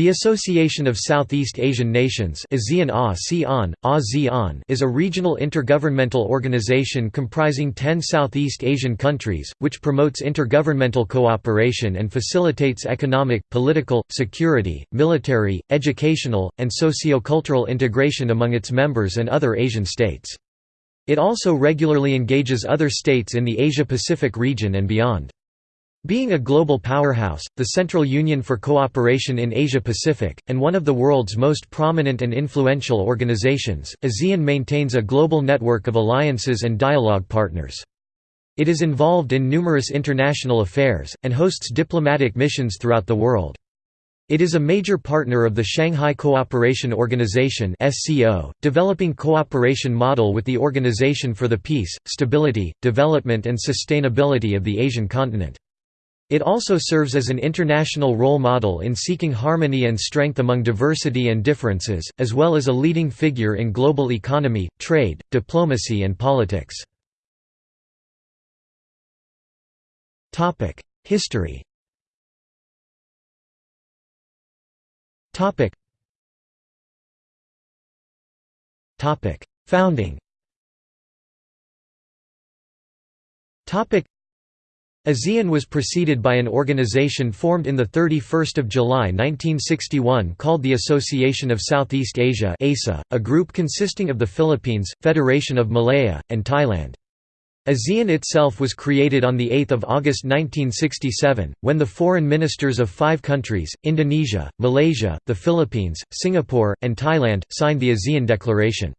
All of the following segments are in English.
The Association of Southeast Asian Nations is a regional intergovernmental organization comprising 10 Southeast Asian countries, which promotes intergovernmental cooperation and facilitates economic, political, security, military, educational, and socio-cultural integration among its members and other Asian states. It also regularly engages other states in the Asia-Pacific region and beyond. Being a global powerhouse, the Central Union for Cooperation in Asia-Pacific, and one of the world's most prominent and influential organizations, ASEAN maintains a global network of alliances and dialogue partners. It is involved in numerous international affairs, and hosts diplomatic missions throughout the world. It is a major partner of the Shanghai Cooperation Organization developing cooperation model with the Organization for the Peace, Stability, Development and Sustainability of the Asian continent. It also serves as an international role model in seeking harmony and strength among diversity and differences, as well as a leading figure in global economy, trade, diplomacy and politics. History. Founding ASEAN was preceded by an organization formed in 31 July 1961 called the Association of Southeast Asia ASA, a group consisting of the Philippines, Federation of Malaya, and Thailand. ASEAN itself was created on 8 August 1967, when the foreign ministers of five countries, Indonesia, Malaysia, the Philippines, Singapore, and Thailand, signed the ASEAN Declaration.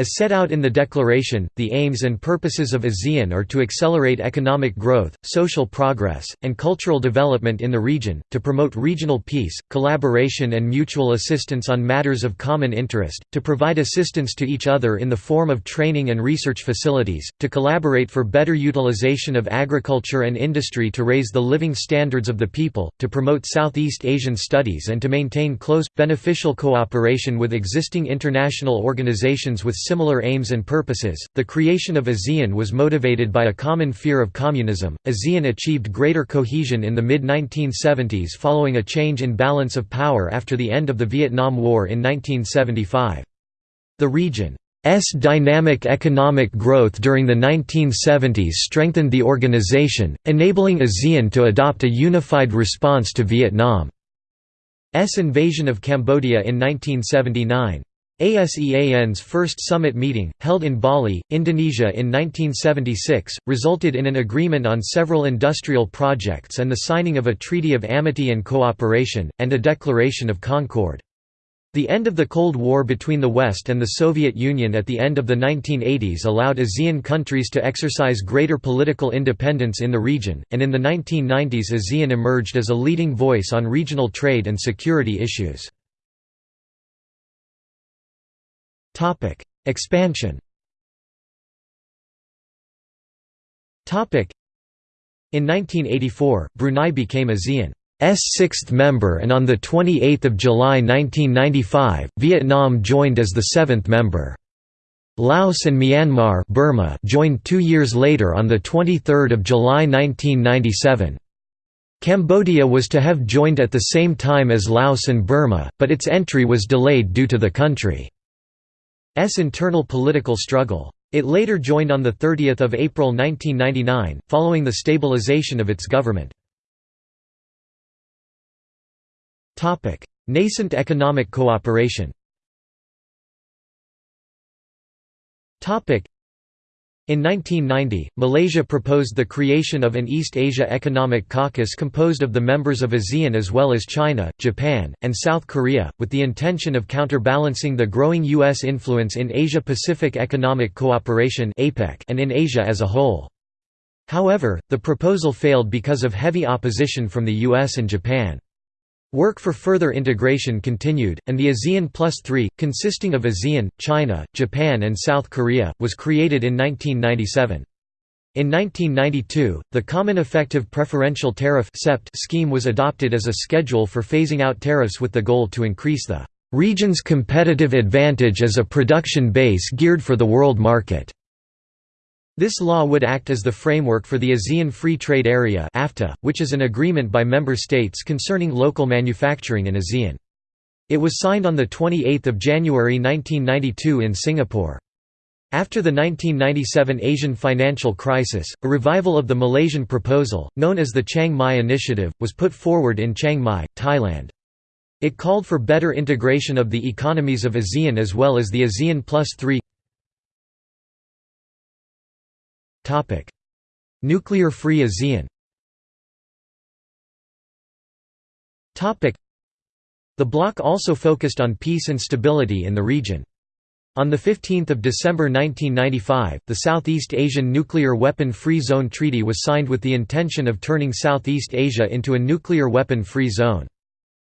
As set out in the Declaration, the aims and purposes of ASEAN are to accelerate economic growth, social progress, and cultural development in the region, to promote regional peace, collaboration and mutual assistance on matters of common interest, to provide assistance to each other in the form of training and research facilities, to collaborate for better utilization of agriculture and industry to raise the living standards of the people, to promote Southeast Asian studies and to maintain close, beneficial cooperation with existing international organizations with similar aims and purposes. The creation of ASEAN was motivated by a common fear of communism. ASEAN achieved greater cohesion in the mid 1970s following a change in balance of power after the end of the Vietnam War in 1975. The region S dynamic economic growth during the 1970s strengthened the organization, enabling ASEAN to adopt a unified response to Vietnam's invasion of Cambodia in 1979. ASEAN's first summit meeting, held in Bali, Indonesia in 1976, resulted in an agreement on several industrial projects and the signing of a Treaty of Amity and Cooperation, and a Declaration of Concord. The end of the Cold War between the West and the Soviet Union at the end of the 1980s allowed ASEAN countries to exercise greater political independence in the region, and in the 1990s ASEAN emerged as a leading voice on regional trade and security issues. Topic: Expansion. Topic: In 1984, Brunei became ASEAN's sixth member and on 28 July 1995, Vietnam joined as the seventh member. Laos and Myanmar Burma joined two years later on 23 July 1997. Cambodia was to have joined at the same time as Laos and Burma, but its entry was delayed due to the country. S internal political struggle. It later joined on 30 April 1999, following the stabilization of its government. Nascent economic cooperation in 1990, Malaysia proposed the creation of an East Asia Economic Caucus composed of the members of ASEAN as well as China, Japan, and South Korea, with the intention of counterbalancing the growing U.S. influence in Asia-Pacific Economic Cooperation and in Asia as a whole. However, the proposal failed because of heavy opposition from the US and Japan. Work for further integration continued, and the ASEAN Plus 3, consisting of ASEAN, China, Japan and South Korea, was created in 1997. In 1992, the Common Effective Preferential Tariff scheme was adopted as a schedule for phasing out tariffs with the goal to increase the region's competitive advantage as a production base geared for the world market. This law would act as the framework for the ASEAN Free Trade Area (AFTA), which is an agreement by member states concerning local manufacturing in ASEAN. It was signed on the 28th of January 1992 in Singapore. After the 1997 Asian financial crisis, a revival of the Malaysian proposal, known as the Chiang Mai Initiative, was put forward in Chiang Mai, Thailand. It called for better integration of the economies of ASEAN as well as the ASEAN Plus 3 Nuclear-free ASEAN The bloc also focused on peace and stability in the region. On 15 December 1995, the Southeast Asian Nuclear Weapon Free Zone Treaty was signed with the intention of turning Southeast Asia into a nuclear weapon-free zone.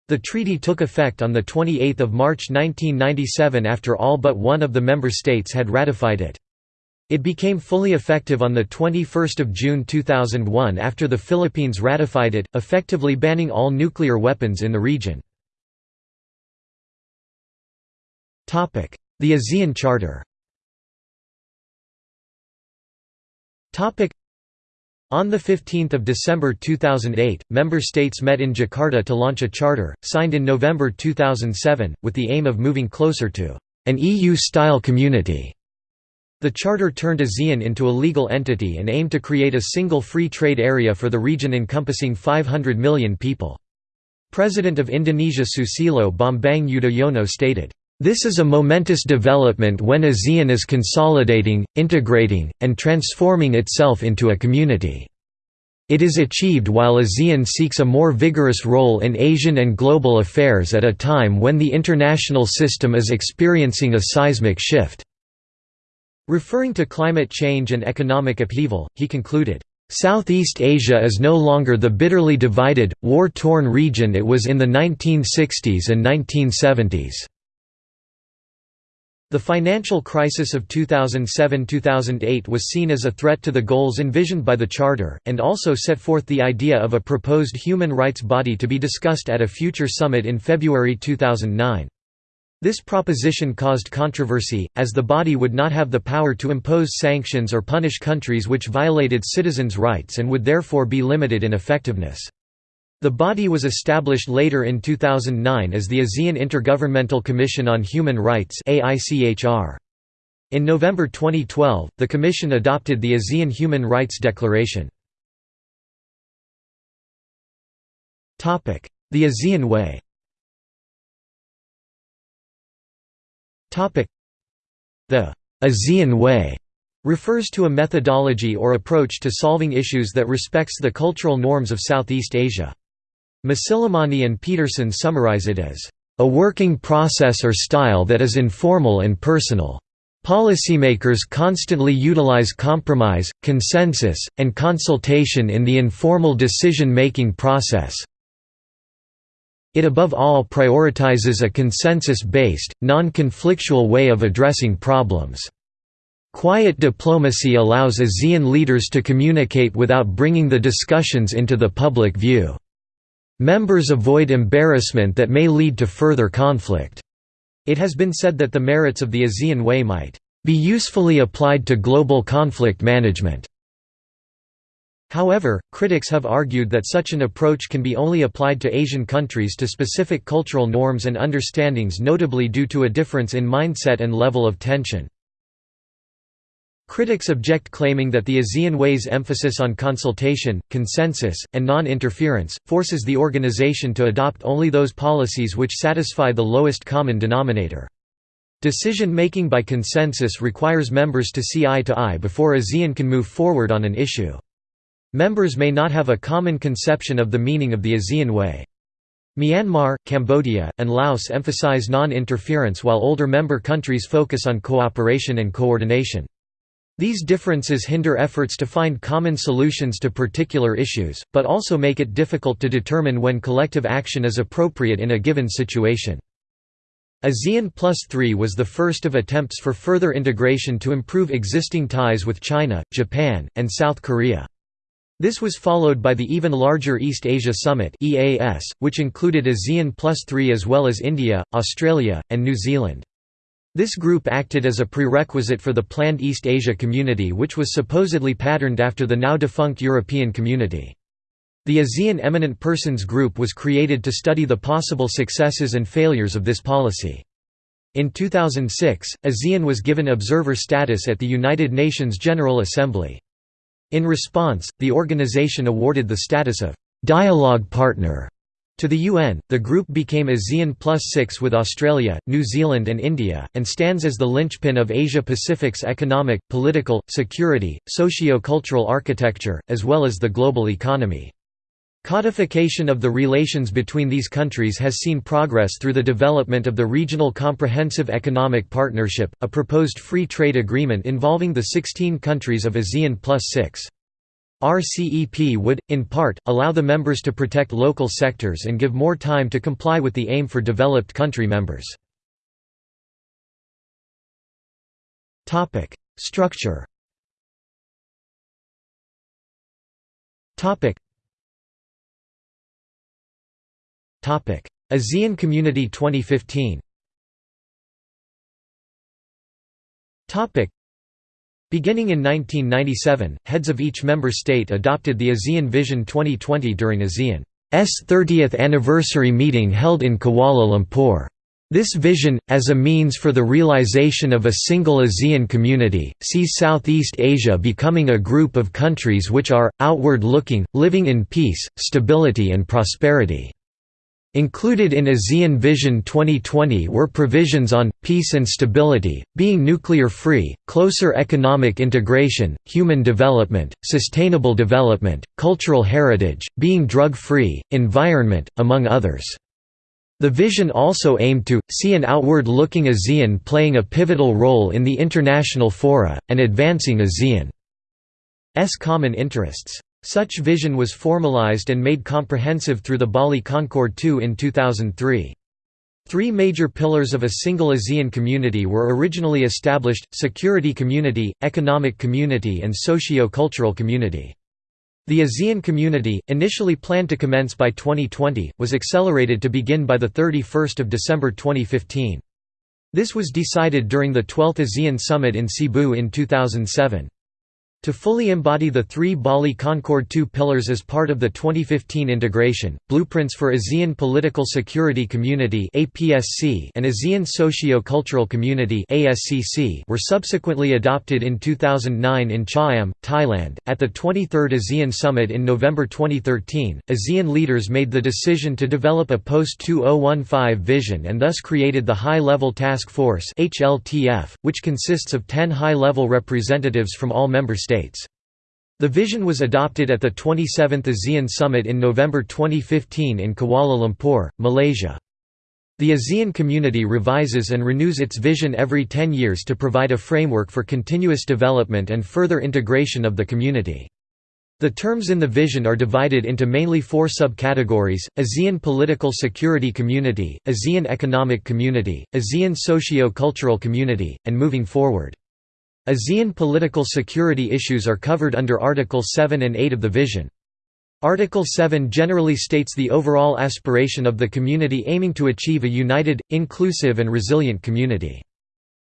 The treaty took effect on 28 March 1997 after all but one of the member states had ratified it. It became fully effective on 21 June 2001 after the Philippines ratified it, effectively banning all nuclear weapons in the region. The ASEAN Charter on 15 December 2008, member states met in Jakarta to launch a charter, signed in November 2007, with the aim of moving closer to an EU-style community. The charter turned ASEAN into a legal entity and aimed to create a single free trade area for the region encompassing 500 million people. President of Indonesia Susilo Bambang Yudhoyono stated, this is a momentous development when ASEAN is consolidating, integrating, and transforming itself into a community. It is achieved while ASEAN seeks a more vigorous role in Asian and global affairs at a time when the international system is experiencing a seismic shift. Referring to climate change and economic upheaval, he concluded, Southeast Asia is no longer the bitterly divided, war-torn region it was in the 1960s and 1970s. The financial crisis of 2007–2008 was seen as a threat to the goals envisioned by the Charter, and also set forth the idea of a proposed human rights body to be discussed at a future summit in February 2009. This proposition caused controversy, as the body would not have the power to impose sanctions or punish countries which violated citizens' rights and would therefore be limited in effectiveness. The body was established later in 2009 as the ASEAN Intergovernmental Commission on Human Rights In November 2012, the Commission adopted the ASEAN Human Rights Declaration. The ASEAN Way The ASEAN Way refers to a methodology or approach to solving issues that respects the cultural norms of Southeast Asia. Masilamani and Peterson summarize it as, "...a working process or style that is informal and personal." Policymakers constantly utilize compromise, consensus, and consultation in the informal decision-making process. It above all prioritizes a consensus-based, non-conflictual way of addressing problems. Quiet diplomacy allows ASEAN leaders to communicate without bringing the discussions into the public view. Members avoid embarrassment that may lead to further conflict. It has been said that the merits of the ASEAN Way might be usefully applied to global conflict management. However, critics have argued that such an approach can be only applied to Asian countries to specific cultural norms and understandings notably due to a difference in mindset and level of tension. Critics object claiming that the ASEAN Way's emphasis on consultation, consensus, and non-interference, forces the organization to adopt only those policies which satisfy the lowest common denominator. Decision-making by consensus requires members to see eye to eye before ASEAN can move forward on an issue. Members may not have a common conception of the meaning of the ASEAN Way. Myanmar, Cambodia, and Laos emphasize non-interference while older member countries focus on cooperation and coordination. These differences hinder efforts to find common solutions to particular issues, but also make it difficult to determine when collective action is appropriate in a given situation. ASEAN Plus 3 was the first of attempts for further integration to improve existing ties with China, Japan, and South Korea. This was followed by the even larger East Asia Summit (EAS), which included ASEAN Plus 3 as well as India, Australia, and New Zealand. This group acted as a prerequisite for the planned East Asia Community which was supposedly patterned after the now defunct European Community. The ASEAN Eminent Persons Group was created to study the possible successes and failures of this policy. In 2006, ASEAN was given observer status at the United Nations General Assembly. In response, the organization awarded the status of «dialogue partner» To the UN, the group became ASEAN Plus Six with Australia, New Zealand and India, and stands as the linchpin of Asia-Pacific's economic, political, security, socio-cultural architecture, as well as the global economy. Codification of the relations between these countries has seen progress through the development of the Regional Comprehensive Economic Partnership, a proposed free trade agreement involving the 16 countries of ASEAN Plus 6. RCEP would, in part, allow the members to protect local sectors and give more time to comply with the aim for developed country members. Structure ASEAN Community 2015 Beginning in 1997, heads of each member state adopted the ASEAN Vision 2020 during ASEAN's 30th anniversary meeting held in Kuala Lumpur. This vision, as a means for the realization of a single ASEAN community, sees Southeast Asia becoming a group of countries which are, outward-looking, living in peace, stability and prosperity. Included in ASEAN Vision 2020 were provisions on, peace and stability, being nuclear-free, closer economic integration, human development, sustainable development, cultural heritage, being drug-free, environment, among others. The vision also aimed to, see an outward-looking ASEAN playing a pivotal role in the international fora, and advancing ASEAN's common interests. Such vision was formalized and made comprehensive through the Bali Concord II in 2003. Three major pillars of a single ASEAN community were originally established, security community, economic community and socio-cultural community. The ASEAN community, initially planned to commence by 2020, was accelerated to begin by 31 December 2015. This was decided during the 12th ASEAN Summit in Cebu in 2007. To fully embody the three Bali Concord II pillars as part of the 2015 integration, blueprints for ASEAN Political Security Community and ASEAN Socio-Cultural Community were subsequently adopted in 2009 in Cha-am, Thailand. At the 23rd ASEAN Summit in November 2013, ASEAN leaders made the decision to develop a post-2015 vision and thus created the High-Level Task Force which consists of 10 high-level representatives from all member states States. The vision was adopted at the 27th ASEAN Summit in November 2015 in Kuala Lumpur, Malaysia. The ASEAN community revises and renews its vision every 10 years to provide a framework for continuous development and further integration of the community. The terms in the vision are divided into mainly four subcategories, ASEAN Political Security Community, ASEAN Economic Community, ASEAN Socio-Cultural Community, and Moving Forward. ASEAN political security issues are covered under Article 7 and 8 of the Vision. Article 7 generally states the overall aspiration of the community aiming to achieve a united, inclusive and resilient community.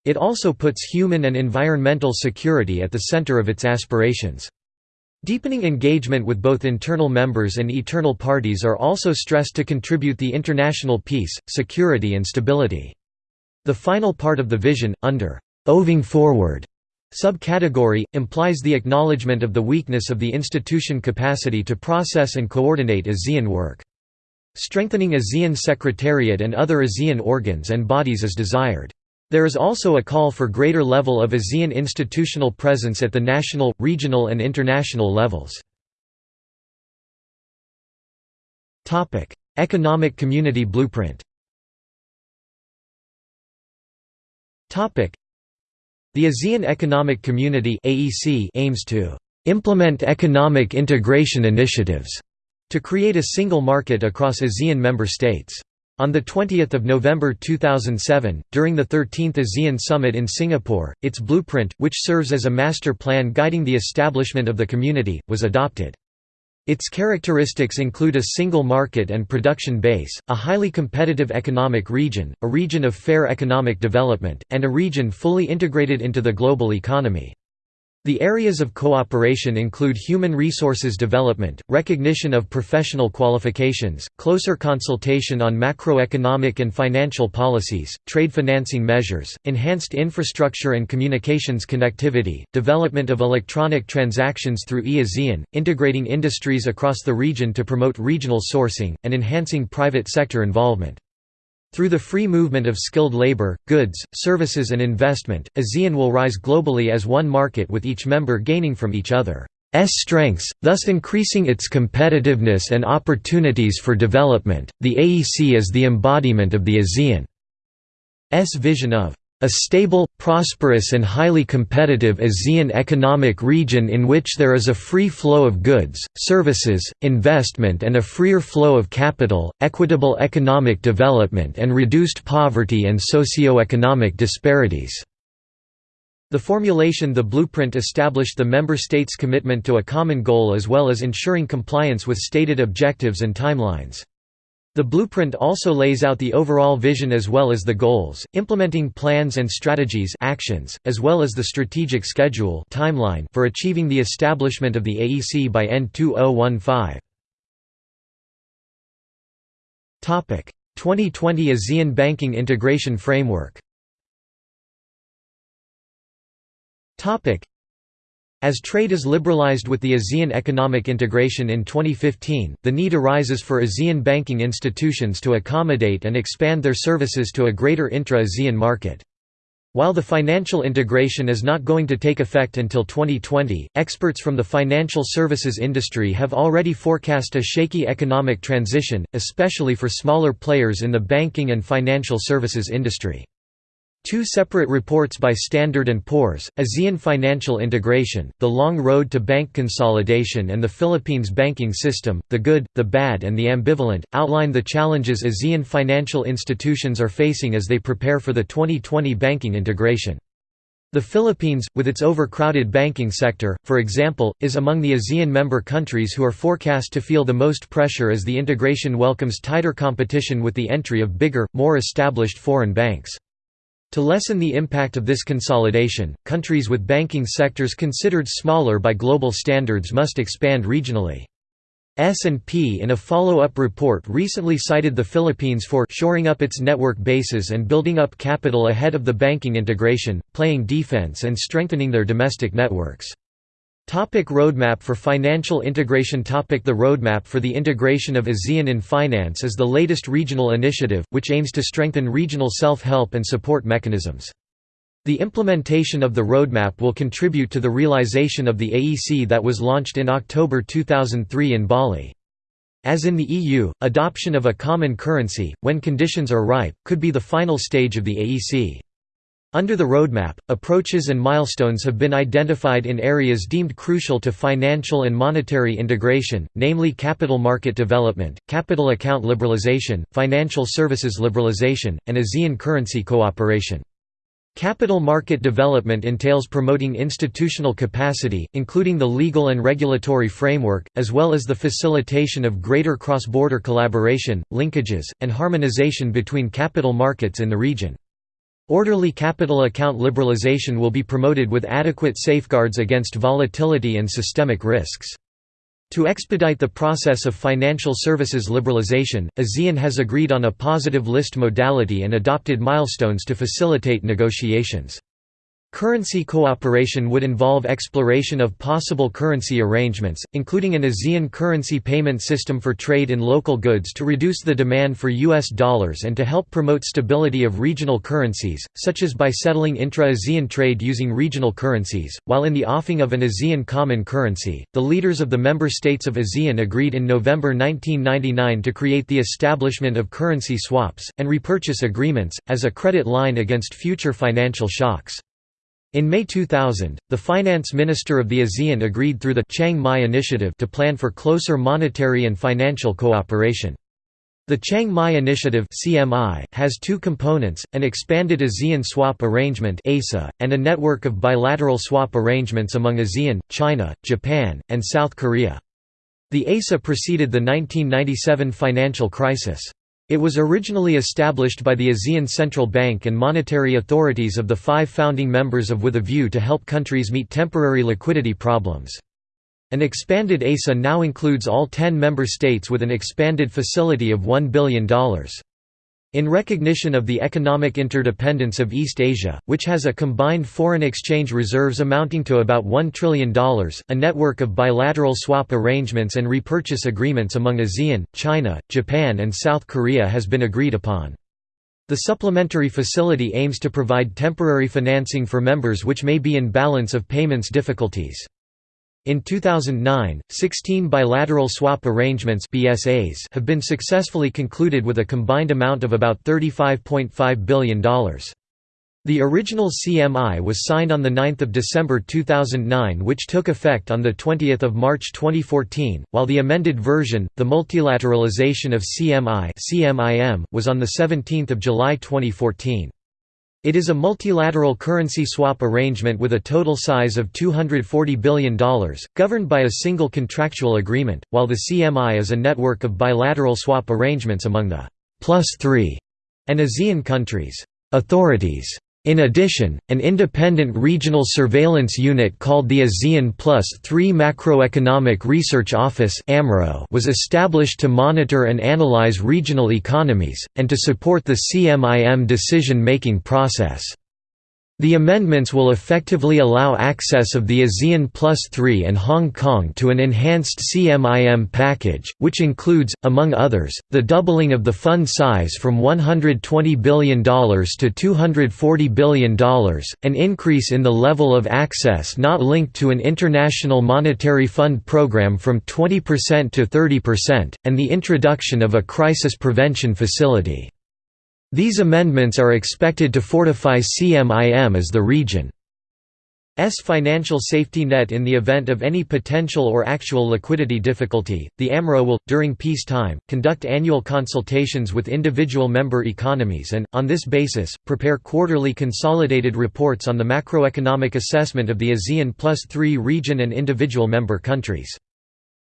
It also puts human and environmental security at the center of its aspirations. Deepening engagement with both internal members and eternal parties are also stressed to contribute the international peace, security and stability. The final part of the vision, under «oving Forward», Subcategory, implies the acknowledgement of the weakness of the institution capacity to process and coordinate ASEAN work. Strengthening ASEAN Secretariat and other ASEAN organs and bodies is desired. There is also a call for greater level of ASEAN institutional presence at the national, regional and international levels. Economic Community Blueprint the ASEAN Economic Community (AEC) aims to implement economic integration initiatives to create a single market across ASEAN member states. On 20 November 2007, during the 13th ASEAN Summit in Singapore, its blueprint, which serves as a master plan guiding the establishment of the community, was adopted. Its characteristics include a single market and production base, a highly competitive economic region, a region of fair economic development, and a region fully integrated into the global economy. The areas of cooperation include human resources development, recognition of professional qualifications, closer consultation on macroeconomic and financial policies, trade financing measures, enhanced infrastructure and communications connectivity, development of electronic transactions through e-ASEAN, integrating industries across the region to promote regional sourcing, and enhancing private sector involvement. Through the free movement of skilled labor, goods, services and investment, ASEAN will rise globally as one market with each member gaining from each other's strengths, thus increasing its competitiveness and opportunities for development. The AEC is the embodiment of the ASEAN's vision of a stable, prosperous and highly competitive ASEAN economic region in which there is a free flow of goods, services, investment and a freer flow of capital, equitable economic development and reduced poverty and socio-economic disparities." The formulation the blueprint established the member states' commitment to a common goal as well as ensuring compliance with stated objectives and timelines. The blueprint also lays out the overall vision as well as the goals, implementing plans and strategies actions, as well as the strategic schedule timeline for achieving the establishment of the AEC by N 2015. 2020 ASEAN Banking Integration Framework as trade is liberalized with the ASEAN economic integration in 2015, the need arises for ASEAN banking institutions to accommodate and expand their services to a greater intra-ASEAN market. While the financial integration is not going to take effect until 2020, experts from the financial services industry have already forecast a shaky economic transition, especially for smaller players in the banking and financial services industry. Two separate reports by Standard & Poor's, ASEAN Financial Integration, The Long Road to Bank Consolidation and the Philippines Banking System, The Good, the Bad and the Ambivalent, outline the challenges ASEAN financial institutions are facing as they prepare for the 2020 banking integration. The Philippines, with its overcrowded banking sector, for example, is among the ASEAN member countries who are forecast to feel the most pressure as the integration welcomes tighter competition with the entry of bigger, more established foreign banks. To lessen the impact of this consolidation, countries with banking sectors considered smaller by global standards must expand regionally. S&P in a follow-up report recently cited the Philippines for shoring up its network bases and building up capital ahead of the banking integration, playing defense and strengthening their domestic networks. Topic roadmap for financial integration Topic The roadmap for the integration of ASEAN in finance is the latest regional initiative, which aims to strengthen regional self-help and support mechanisms. The implementation of the roadmap will contribute to the realization of the AEC that was launched in October 2003 in Bali. As in the EU, adoption of a common currency, when conditions are ripe, could be the final stage of the AEC. Under the roadmap, approaches and milestones have been identified in areas deemed crucial to financial and monetary integration, namely capital market development, capital account liberalization, financial services liberalization, and ASEAN currency cooperation. Capital market development entails promoting institutional capacity, including the legal and regulatory framework, as well as the facilitation of greater cross-border collaboration, linkages, and harmonization between capital markets in the region. Orderly capital account liberalization will be promoted with adequate safeguards against volatility and systemic risks. To expedite the process of financial services liberalization, ASEAN has agreed on a positive list modality and adopted milestones to facilitate negotiations. Currency cooperation would involve exploration of possible currency arrangements, including an ASEAN currency payment system for trade in local goods to reduce the demand for U.S. dollars and to help promote stability of regional currencies, such as by settling intra-ASEAN trade using regional currencies. While in the offing of an ASEAN common currency, the leaders of the member states of ASEAN agreed in November 1999 to create the establishment of currency swaps, and repurchase agreements, as a credit line against future financial shocks. In May 2000, the finance minister of the ASEAN agreed through the Chiang Mai Initiative to plan for closer monetary and financial cooperation. The Chiang Mai Initiative (CMI) has two components: an expanded ASEAN swap arrangement (ASA) and a network of bilateral swap arrangements among ASEAN, China, Japan, and South Korea. The ASA preceded the 1997 financial crisis. It was originally established by the ASEAN Central Bank and monetary authorities of the five founding members of with a view to help countries meet temporary liquidity problems. An expanded ASA now includes all ten member states with an expanded facility of $1 billion. In recognition of the economic interdependence of East Asia, which has a combined foreign exchange reserves amounting to about $1 trillion, a network of bilateral swap arrangements and repurchase agreements among ASEAN, China, Japan and South Korea has been agreed upon. The supplementary facility aims to provide temporary financing for members which may be in balance of payments difficulties. In 2009, 16 bilateral swap arrangements BSAs have been successfully concluded with a combined amount of about $35.5 billion. The original CMI was signed on 9 December 2009 which took effect on 20 March 2014, while the amended version, the multilateralization of CMI was on 17 July 2014. It is a multilateral currency swap arrangement with a total size of $240 billion, governed by a single contractual agreement, while the CMI is a network of bilateral swap arrangements among the plus three and ASEAN countries' authorities. In addition, an independent regional surveillance unit called the ASEAN Plus 3 Macroeconomic Research Office was established to monitor and analyze regional economies, and to support the CMIM decision-making process. The amendments will effectively allow access of the ASEAN Plus 3 and Hong Kong to an enhanced CMIM package, which includes, among others, the doubling of the fund size from $120 billion to $240 billion, an increase in the level of access not linked to an International Monetary Fund program from 20% to 30%, and the introduction of a crisis prevention facility. These amendments are expected to fortify CMIM as the region's financial safety net in the event of any potential or actual liquidity difficulty. The AMRO will, during peacetime, conduct annual consultations with individual member economies and, on this basis, prepare quarterly consolidated reports on the macroeconomic assessment of the ASEAN plus 3 region and individual member countries.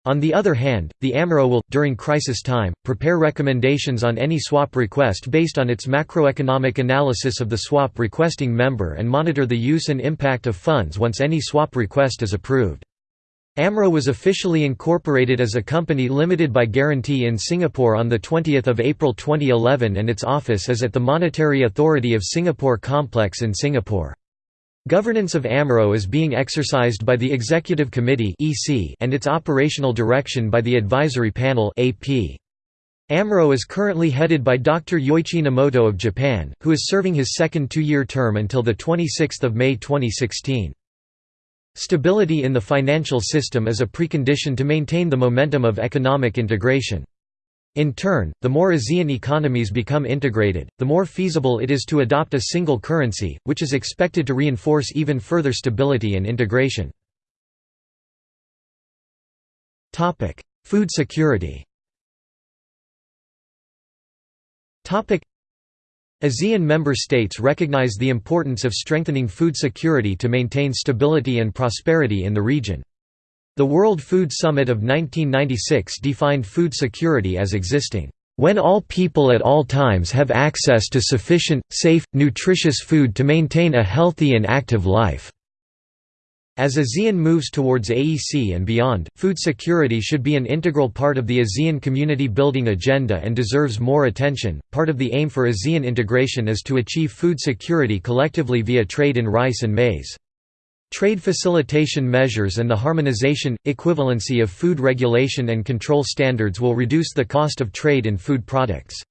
On the other hand, the AMRO will, during crisis time, prepare recommendations on any swap request based on its macroeconomic analysis of the swap requesting member and monitor the use and impact of funds once any swap request is approved. AMRO was officially incorporated as a company limited by guarantee in Singapore on 20 April 2011 and its office is at the Monetary Authority of Singapore complex in Singapore. Governance of AMRO is being exercised by the Executive Committee and its operational direction by the Advisory Panel AMRO is currently headed by Dr. Yoichi Nemoto of Japan, who is serving his second two-year term until 26 May 2016. Stability in the financial system is a precondition to maintain the momentum of economic integration. In turn, the more ASEAN economies become integrated, the more feasible it is to adopt a single currency, which is expected to reinforce even further stability and integration. Food security ASEAN member states recognize the importance of strengthening food security to maintain stability and prosperity in the region. The World Food Summit of 1996 defined food security as existing, "...when all people at all times have access to sufficient, safe, nutritious food to maintain a healthy and active life." As ASEAN moves towards AEC and beyond, food security should be an integral part of the ASEAN community building agenda and deserves more attention. Part of the aim for ASEAN integration is to achieve food security collectively via trade in rice and maize. Trade facilitation measures and the harmonization, equivalency of food regulation and control standards will reduce the cost of trade in food products.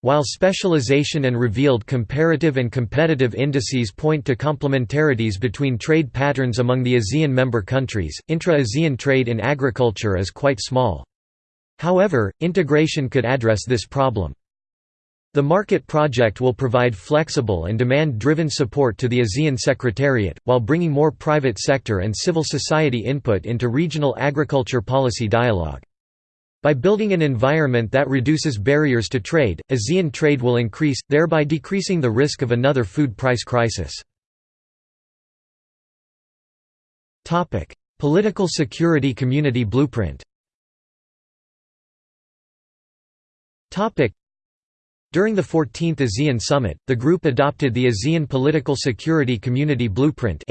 While specialization and revealed comparative and competitive indices point to complementarities between trade patterns among the ASEAN member countries, intra-ASEAN trade in agriculture is quite small. However, integration could address this problem. The Market Project will provide flexible and demand-driven support to the ASEAN Secretariat, while bringing more private sector and civil society input into regional agriculture policy dialogue. By building an environment that reduces barriers to trade, ASEAN trade will increase, thereby decreasing the risk of another food price crisis. Political Security Community Blueprint During the 14th ASEAN Summit, the group adopted the ASEAN Political Security Community Blueprint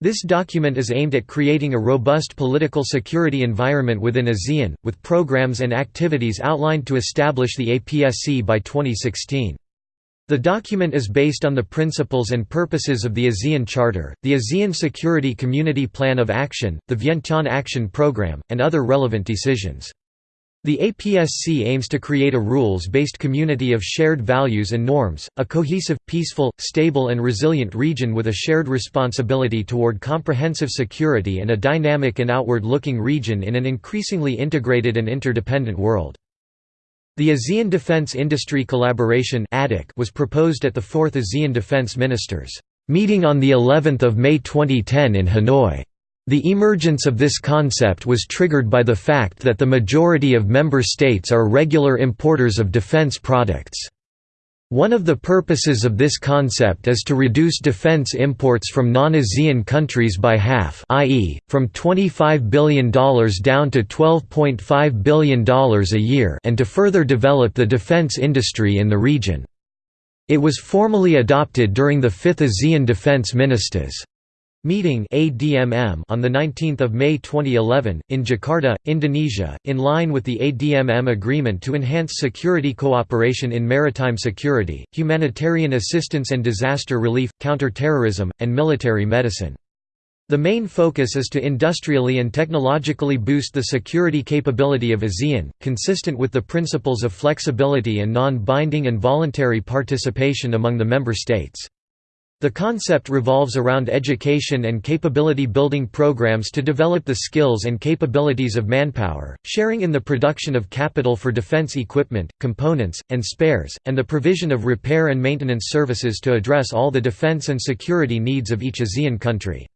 This document is aimed at creating a robust political security environment within ASEAN, with programs and activities outlined to establish the APSC by 2016. The document is based on the principles and purposes of the ASEAN Charter, the ASEAN Security Community Plan of Action, the Vientiane Action Programme, and other relevant decisions. The APSC aims to create a rules-based community of shared values and norms, a cohesive, peaceful, stable and resilient region with a shared responsibility toward comprehensive security and a dynamic and outward-looking region in an increasingly integrated and interdependent world. The ASEAN Defense Industry Collaboration was proposed at the 4th ASEAN Defense Ministers' meeting on the 11th of May 2010 in Hanoi. The emergence of this concept was triggered by the fact that the majority of member states are regular importers of defense products. One of the purposes of this concept is to reduce defense imports from non-ASEAN countries by half i.e., from $25 billion down to $12.5 billion a year and to further develop the defense industry in the region. It was formally adopted during the 5th ASEAN Defense Ministers' Meeting ADMM on 19 May 2011, in Jakarta, Indonesia, in line with the ADMM agreement to enhance security cooperation in maritime security, humanitarian assistance and disaster relief, counter-terrorism, and military medicine. The main focus is to industrially and technologically boost the security capability of ASEAN, consistent with the principles of flexibility and non-binding and voluntary participation among the member states. The concept revolves around education and capability building programs to develop the skills and capabilities of manpower, sharing in the production of capital for defense equipment, components, and spares, and the provision of repair and maintenance services to address all the defense and security needs of each ASEAN country.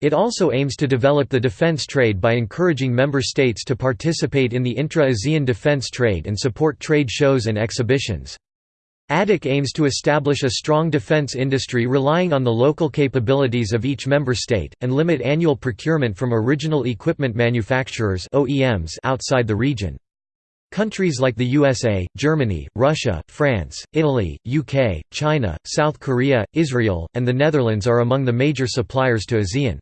It also aims to develop the defense trade by encouraging member states to participate in the intra-ASEAN defense trade and support trade shows and exhibitions. ADIC aims to establish a strong defense industry relying on the local capabilities of each member state, and limit annual procurement from original equipment manufacturers outside the region. Countries like the USA, Germany, Russia, France, Italy, UK, China, South Korea, Israel, and the Netherlands are among the major suppliers to ASEAN.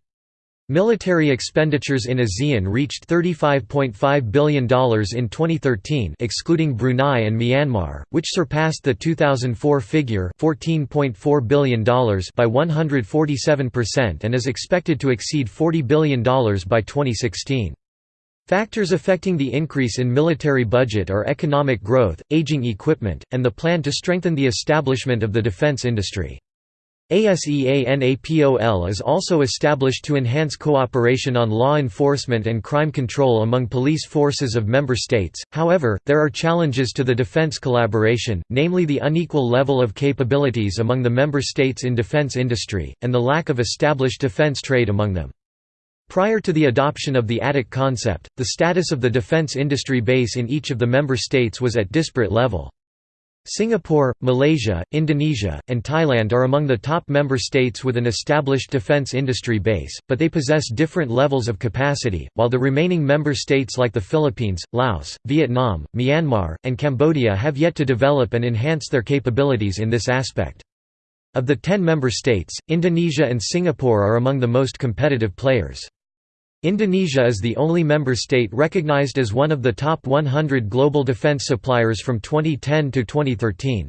Military expenditures in ASEAN reached $35.5 billion in 2013 excluding Brunei and Myanmar, which surpassed the 2004 figure $14.4 billion by 147% and is expected to exceed $40 billion by 2016. Factors affecting the increase in military budget are economic growth, aging equipment, and the plan to strengthen the establishment of the defense industry. ASEANAPOL is also established to enhance cooperation on law enforcement and crime control among police forces of member states, however, there are challenges to the defense collaboration, namely the unequal level of capabilities among the member states in defense industry, and the lack of established defense trade among them. Prior to the adoption of the ADIC concept, the status of the defense industry base in each of the member states was at disparate level. Singapore, Malaysia, Indonesia, and Thailand are among the top member states with an established defense industry base, but they possess different levels of capacity, while the remaining member states like the Philippines, Laos, Vietnam, Myanmar, and Cambodia have yet to develop and enhance their capabilities in this aspect. Of the ten member states, Indonesia and Singapore are among the most competitive players. Indonesia is the only member state recognized as one of the top 100 global defense suppliers from 2010 to 2013.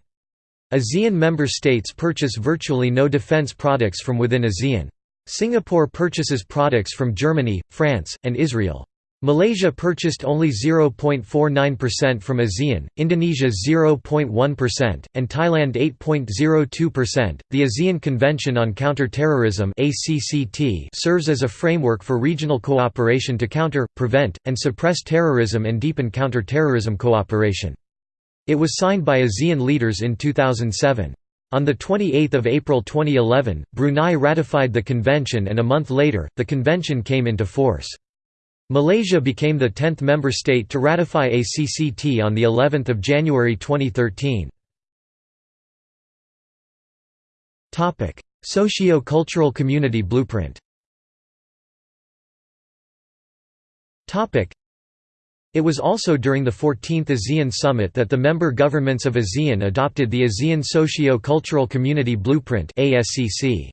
ASEAN member states purchase virtually no defense products from within ASEAN. Singapore purchases products from Germany, France, and Israel. Malaysia purchased only 0.49% from ASEAN, Indonesia 0.1%, and Thailand 8.02%. The ASEAN Convention on Counter-Terrorism (ACCT) serves as a framework for regional cooperation to counter, prevent, and suppress terrorism and deepen counter-terrorism cooperation. It was signed by ASEAN leaders in 2007. On 28 April 2011, Brunei ratified the convention and a month later, the convention came into force. Malaysia became the 10th member state to ratify ACCT on the 11th of January 2013. Topic: Socio-cultural community blueprint. Topic: It was also during the 14th ASEAN Summit that the member governments of ASEAN adopted the ASEAN Socio-Cultural Community Blueprint (ASCC).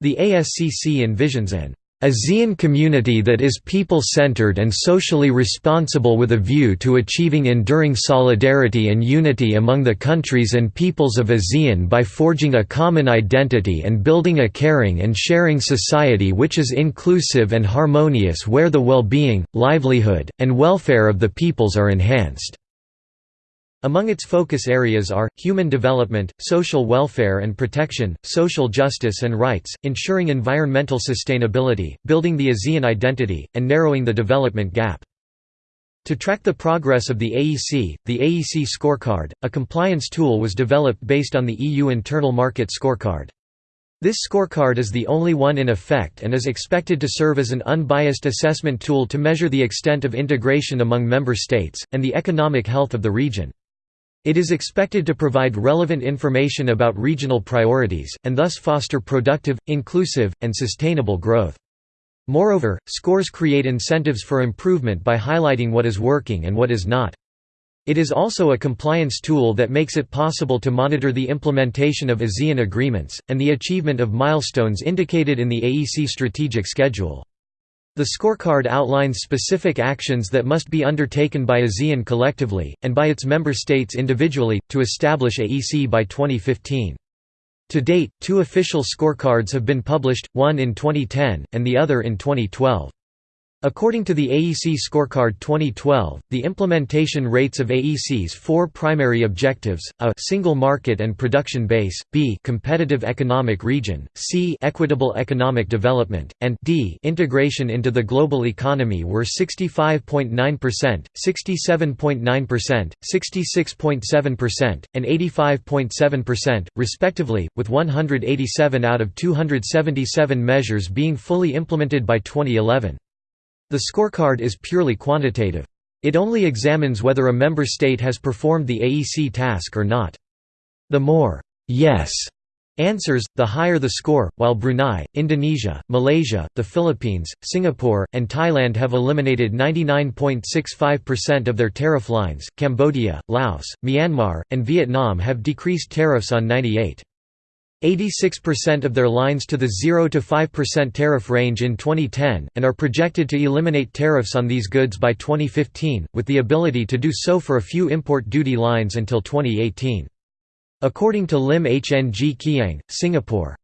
The ASCC envisions an ASEAN community that is people-centered and socially responsible with a view to achieving enduring solidarity and unity among the countries and peoples of ASEAN by forging a common identity and building a caring and sharing society which is inclusive and harmonious where the well-being, livelihood, and welfare of the peoples are enhanced. Among its focus areas are, human development, social welfare and protection, social justice and rights, ensuring environmental sustainability, building the ASEAN identity, and narrowing the development gap. To track the progress of the AEC, the AEC Scorecard, a compliance tool was developed based on the EU Internal Market Scorecard. This scorecard is the only one in effect and is expected to serve as an unbiased assessment tool to measure the extent of integration among member states, and the economic health of the region. It is expected to provide relevant information about regional priorities, and thus foster productive, inclusive, and sustainable growth. Moreover, scores create incentives for improvement by highlighting what is working and what is not. It is also a compliance tool that makes it possible to monitor the implementation of ASEAN agreements, and the achievement of milestones indicated in the AEC strategic schedule. The scorecard outlines specific actions that must be undertaken by ASEAN collectively, and by its member states individually, to establish AEC by 2015. To date, two official scorecards have been published, one in 2010, and the other in 2012. According to the AEC Scorecard 2012, the implementation rates of AEC's four primary objectives, a single market and production base, b competitive economic region, c equitable economic development, and d integration into the global economy were 65.9%, 67.9%, 66.7%, and 85.7%, respectively, with 187 out of 277 measures being fully implemented by 2011. The scorecard is purely quantitative. It only examines whether a member state has performed the AEC task or not. The more yes answers, the higher the score, while Brunei, Indonesia, Malaysia, the Philippines, Singapore, and Thailand have eliminated 99.65% of their tariff lines, Cambodia, Laos, Myanmar, and Vietnam have decreased tariffs on 98. 86% of their lines to the 0 to 5% tariff range in 2010, and are projected to eliminate tariffs on these goods by 2015, with the ability to do so for a few import duty lines until 2018. According to Lim Hng Kiang, Singapore's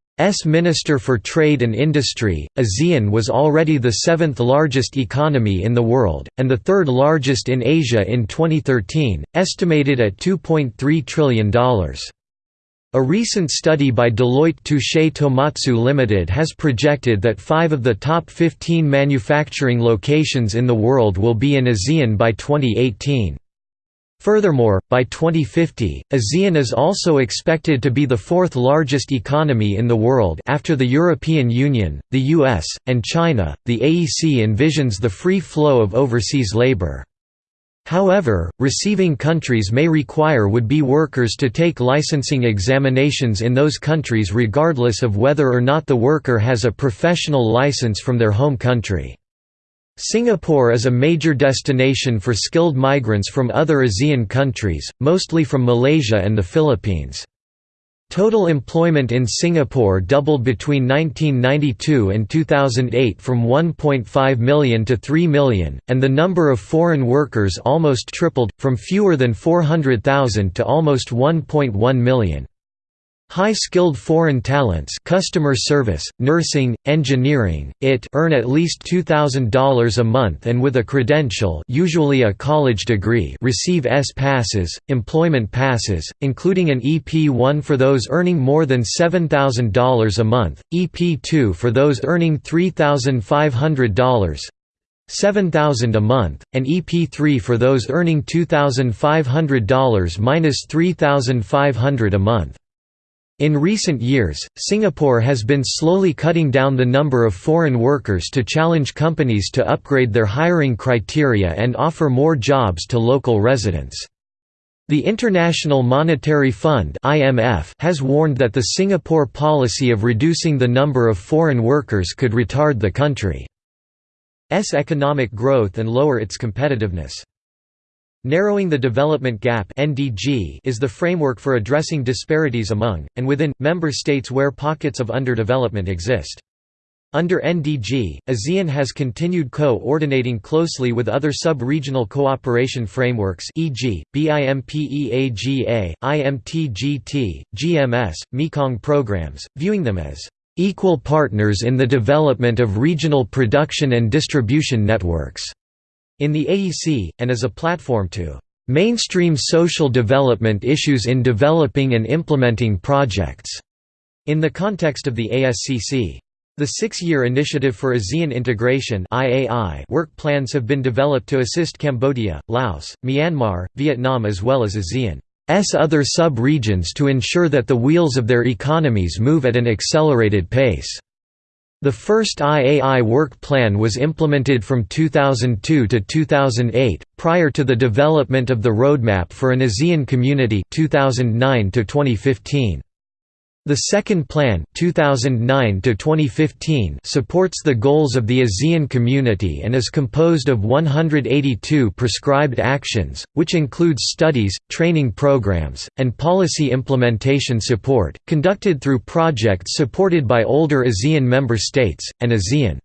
Minister for Trade and Industry, ASEAN was already the seventh largest economy in the world, and the third largest in Asia in 2013, estimated at $2.3 trillion. A recent study by Deloitte Touche Tohmatsu Limited has projected that five of the top 15 manufacturing locations in the world will be in ASEAN by 2018. Furthermore, by 2050, ASEAN is also expected to be the fourth largest economy in the world after the European Union, the US, and China. The AEC envisions the free flow of overseas labor. However, receiving countries may require would-be workers to take licensing examinations in those countries regardless of whether or not the worker has a professional license from their home country. Singapore is a major destination for skilled migrants from other ASEAN countries, mostly from Malaysia and the Philippines. Total employment in Singapore doubled between 1992 and 2008 from 1.5 million to 3 million, and the number of foreign workers almost tripled, from fewer than 400,000 to almost 1.1 million. High-skilled foreign talents customer service, nursing, engineering, IT earn at least $2,000 a month and with a credential usually a college degree receive S-passes, employment passes, including an EP1 for those earning more than $7,000 a month, EP2 for those earning $3,500, 7000 a month, and EP3 for those earning $2,500 minus $3,500 a month. In recent years, Singapore has been slowly cutting down the number of foreign workers to challenge companies to upgrade their hiring criteria and offer more jobs to local residents. The International Monetary Fund (IMF) has warned that the Singapore policy of reducing the number of foreign workers could retard the country's economic growth and lower its competitiveness. Narrowing the Development Gap (NDG) is the framework for addressing disparities among and within member states where pockets of underdevelopment exist. Under NDG, ASEAN has continued co-ordinating closely with other sub-regional cooperation frameworks e.g., BIMPEAGA, IMTGT, GMS, Mekong programs, viewing them as equal partners in the development of regional production and distribution networks in the AEC, and as a platform to mainstream social development issues in developing and implementing projects in the context of the ASCC. The six-year Initiative for ASEAN Integration work plans have been developed to assist Cambodia, Laos, Myanmar, Vietnam as well as ASEAN's other sub-regions to ensure that the wheels of their economies move at an accelerated pace. The first IAI work plan was implemented from 2002 to 2008, prior to the development of the Roadmap for an ASEAN Community 2009 to 2015. The second plan 2009 supports the goals of the ASEAN community and is composed of 182 prescribed actions, which includes studies, training programs, and policy implementation support, conducted through projects supported by older ASEAN member states, and ASEAN's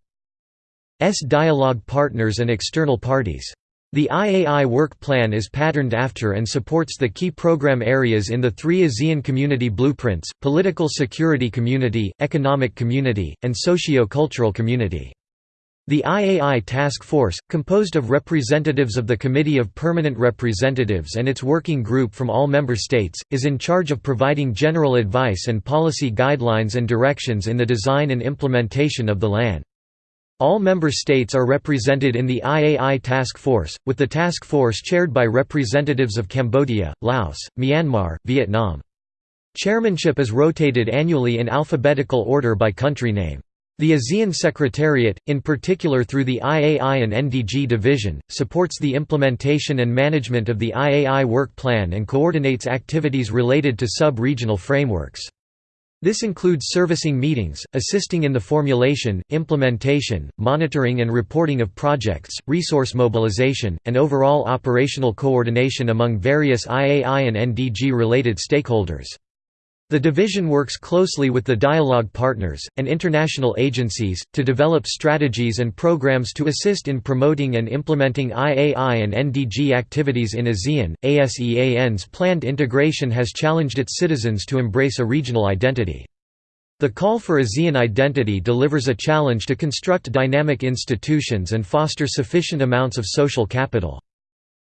dialogue partners and external parties. The IAI work plan is patterned after and supports the key program areas in the three ASEAN community blueprints, political security community, economic community, and socio-cultural community. The IAI Task Force, composed of representatives of the Committee of Permanent Representatives and its working group from all member states, is in charge of providing general advice and policy guidelines and directions in the design and implementation of the LAN. All member states are represented in the IAI Task Force, with the task force chaired by representatives of Cambodia, Laos, Myanmar, Vietnam. Chairmanship is rotated annually in alphabetical order by country name. The ASEAN Secretariat, in particular through the IAI and NDG division, supports the implementation and management of the IAI work plan and coordinates activities related to sub-regional frameworks. This includes servicing meetings, assisting in the formulation, implementation, monitoring and reporting of projects, resource mobilization, and overall operational coordination among various IAI and NDG-related stakeholders. The division works closely with the dialogue partners, and international agencies, to develop strategies and programs to assist in promoting and implementing IAI and NDG activities in ASEAN. ASEAN's planned integration has challenged its citizens to embrace a regional identity. The call for ASEAN identity delivers a challenge to construct dynamic institutions and foster sufficient amounts of social capital.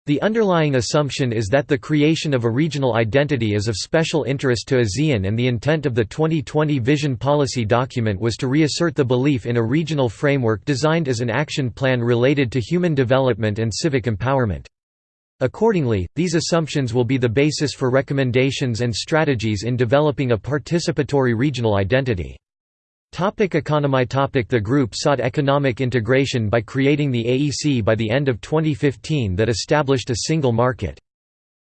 The underlying assumption is that the creation of a regional identity is of special interest to ASEAN and the intent of the 2020 Vision Policy document was to reassert the belief in a regional framework designed as an action plan related to human development and civic empowerment. Accordingly, these assumptions will be the basis for recommendations and strategies in developing a participatory regional identity. Topic economy topic The group sought economic integration by creating the AEC by the end of 2015 that established a single market.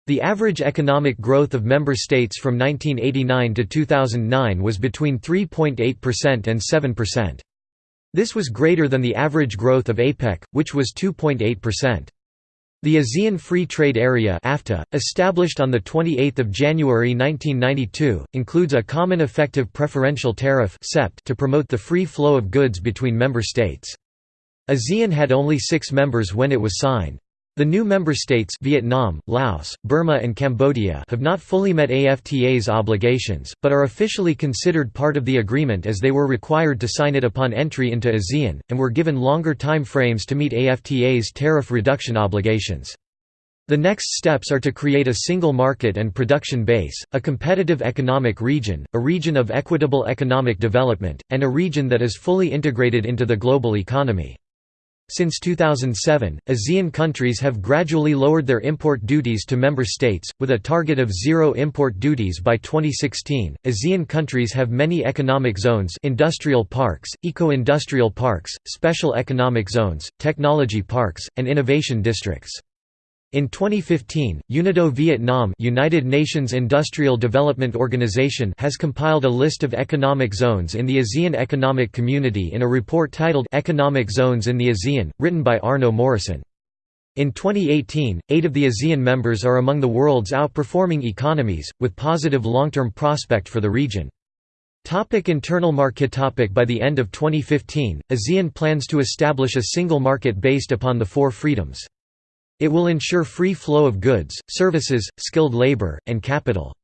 The average economic growth of member states from 1989 to 2009 was between 3.8% and 7%. This was greater than the average growth of APEC, which was 2.8%. The ASEAN Free Trade Area (AFTA), established on the 28th of January 1992, includes a common effective preferential tariff to promote the free flow of goods between member states. ASEAN had only 6 members when it was signed. The new member states Vietnam, Laos, Burma and Cambodia have not fully met AFTA's obligations, but are officially considered part of the agreement as they were required to sign it upon entry into ASEAN, and were given longer time frames to meet AFTA's tariff reduction obligations. The next steps are to create a single market and production base, a competitive economic region, a region of equitable economic development, and a region that is fully integrated into the global economy. Since 2007, ASEAN countries have gradually lowered their import duties to member states, with a target of zero import duties by 2016. ASEAN countries have many economic zones industrial parks, eco-industrial parks, special economic zones, technology parks, and innovation districts. In 2015, UNIDO Vietnam United Nations Industrial Development Organization has compiled a list of economic zones in the ASEAN Economic Community in a report titled Economic Zones in the ASEAN, written by Arnault Morisset. In 2018, eight of the ASEAN members are among the world's outperforming economies, with positive long-term prospect for the region. Topic internal market topic By the end of 2015, ASEAN plans to establish a single market based upon the four freedoms. It will ensure free flow of goods, services, skilled labor, and capital.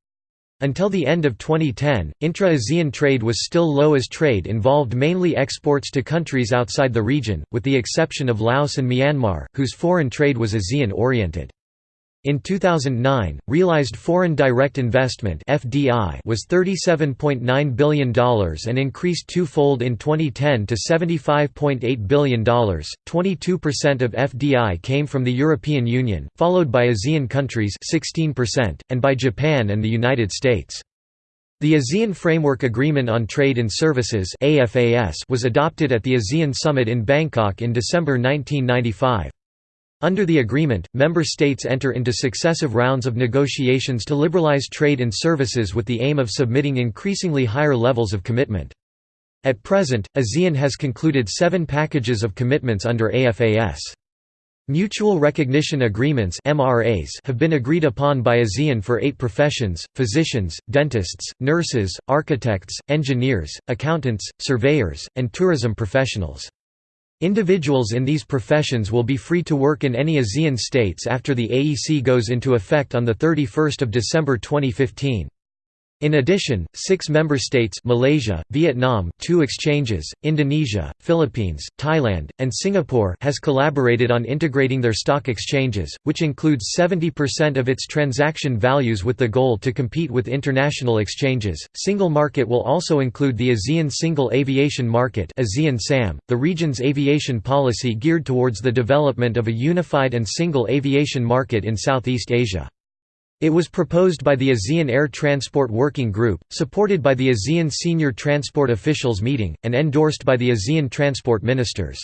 Until the end of 2010, intra-ASEAN trade was still low as trade involved mainly exports to countries outside the region, with the exception of Laos and Myanmar, whose foreign trade was ASEAN-oriented. In 2009, realized foreign direct investment (FDI) was $37.9 billion and increased twofold in 2010 to $75.8 billion. 22% of FDI came from the European Union, followed by ASEAN countries (16%) and by Japan and the United States. The ASEAN Framework Agreement on Trade and Services (AFAS) was adopted at the ASEAN Summit in Bangkok in December 1995. Under the agreement, member states enter into successive rounds of negotiations to liberalize trade and services with the aim of submitting increasingly higher levels of commitment. At present, ASEAN has concluded seven packages of commitments under AFAS. Mutual Recognition Agreements MRAs have been agreed upon by ASEAN for eight professions, physicians, dentists, nurses, architects, engineers, accountants, surveyors, and tourism professionals. Individuals in these professions will be free to work in any ASEAN states after the AEC goes into effect on 31 December 2015. In addition, six member states Malaysia, Vietnam two exchanges, Indonesia, Philippines, Thailand, and Singapore has collaborated on integrating their stock exchanges, which includes 70% of its transaction values with the goal to compete with international exchanges. Single market will also include the ASEAN Single Aviation Market ASEAN SAM, the region's aviation policy geared towards the development of a unified and single aviation market in Southeast Asia. It was proposed by the ASEAN Air Transport Working Group, supported by the ASEAN Senior Transport Officials Meeting, and endorsed by the ASEAN Transport Ministers.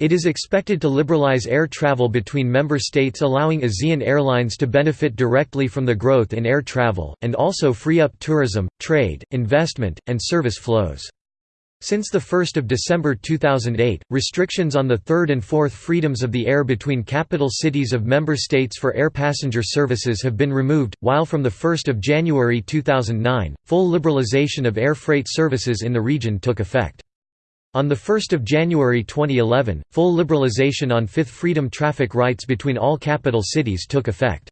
It is expected to liberalize air travel between member states allowing ASEAN airlines to benefit directly from the growth in air travel, and also free up tourism, trade, investment, and service flows. Since 1 December 2008, restrictions on the third and fourth freedoms of the air between capital cities of member states for air passenger services have been removed, while from 1 January 2009, full liberalization of air freight services in the region took effect. On 1 January 2011, full liberalization on Fifth Freedom traffic rights between all capital cities took effect.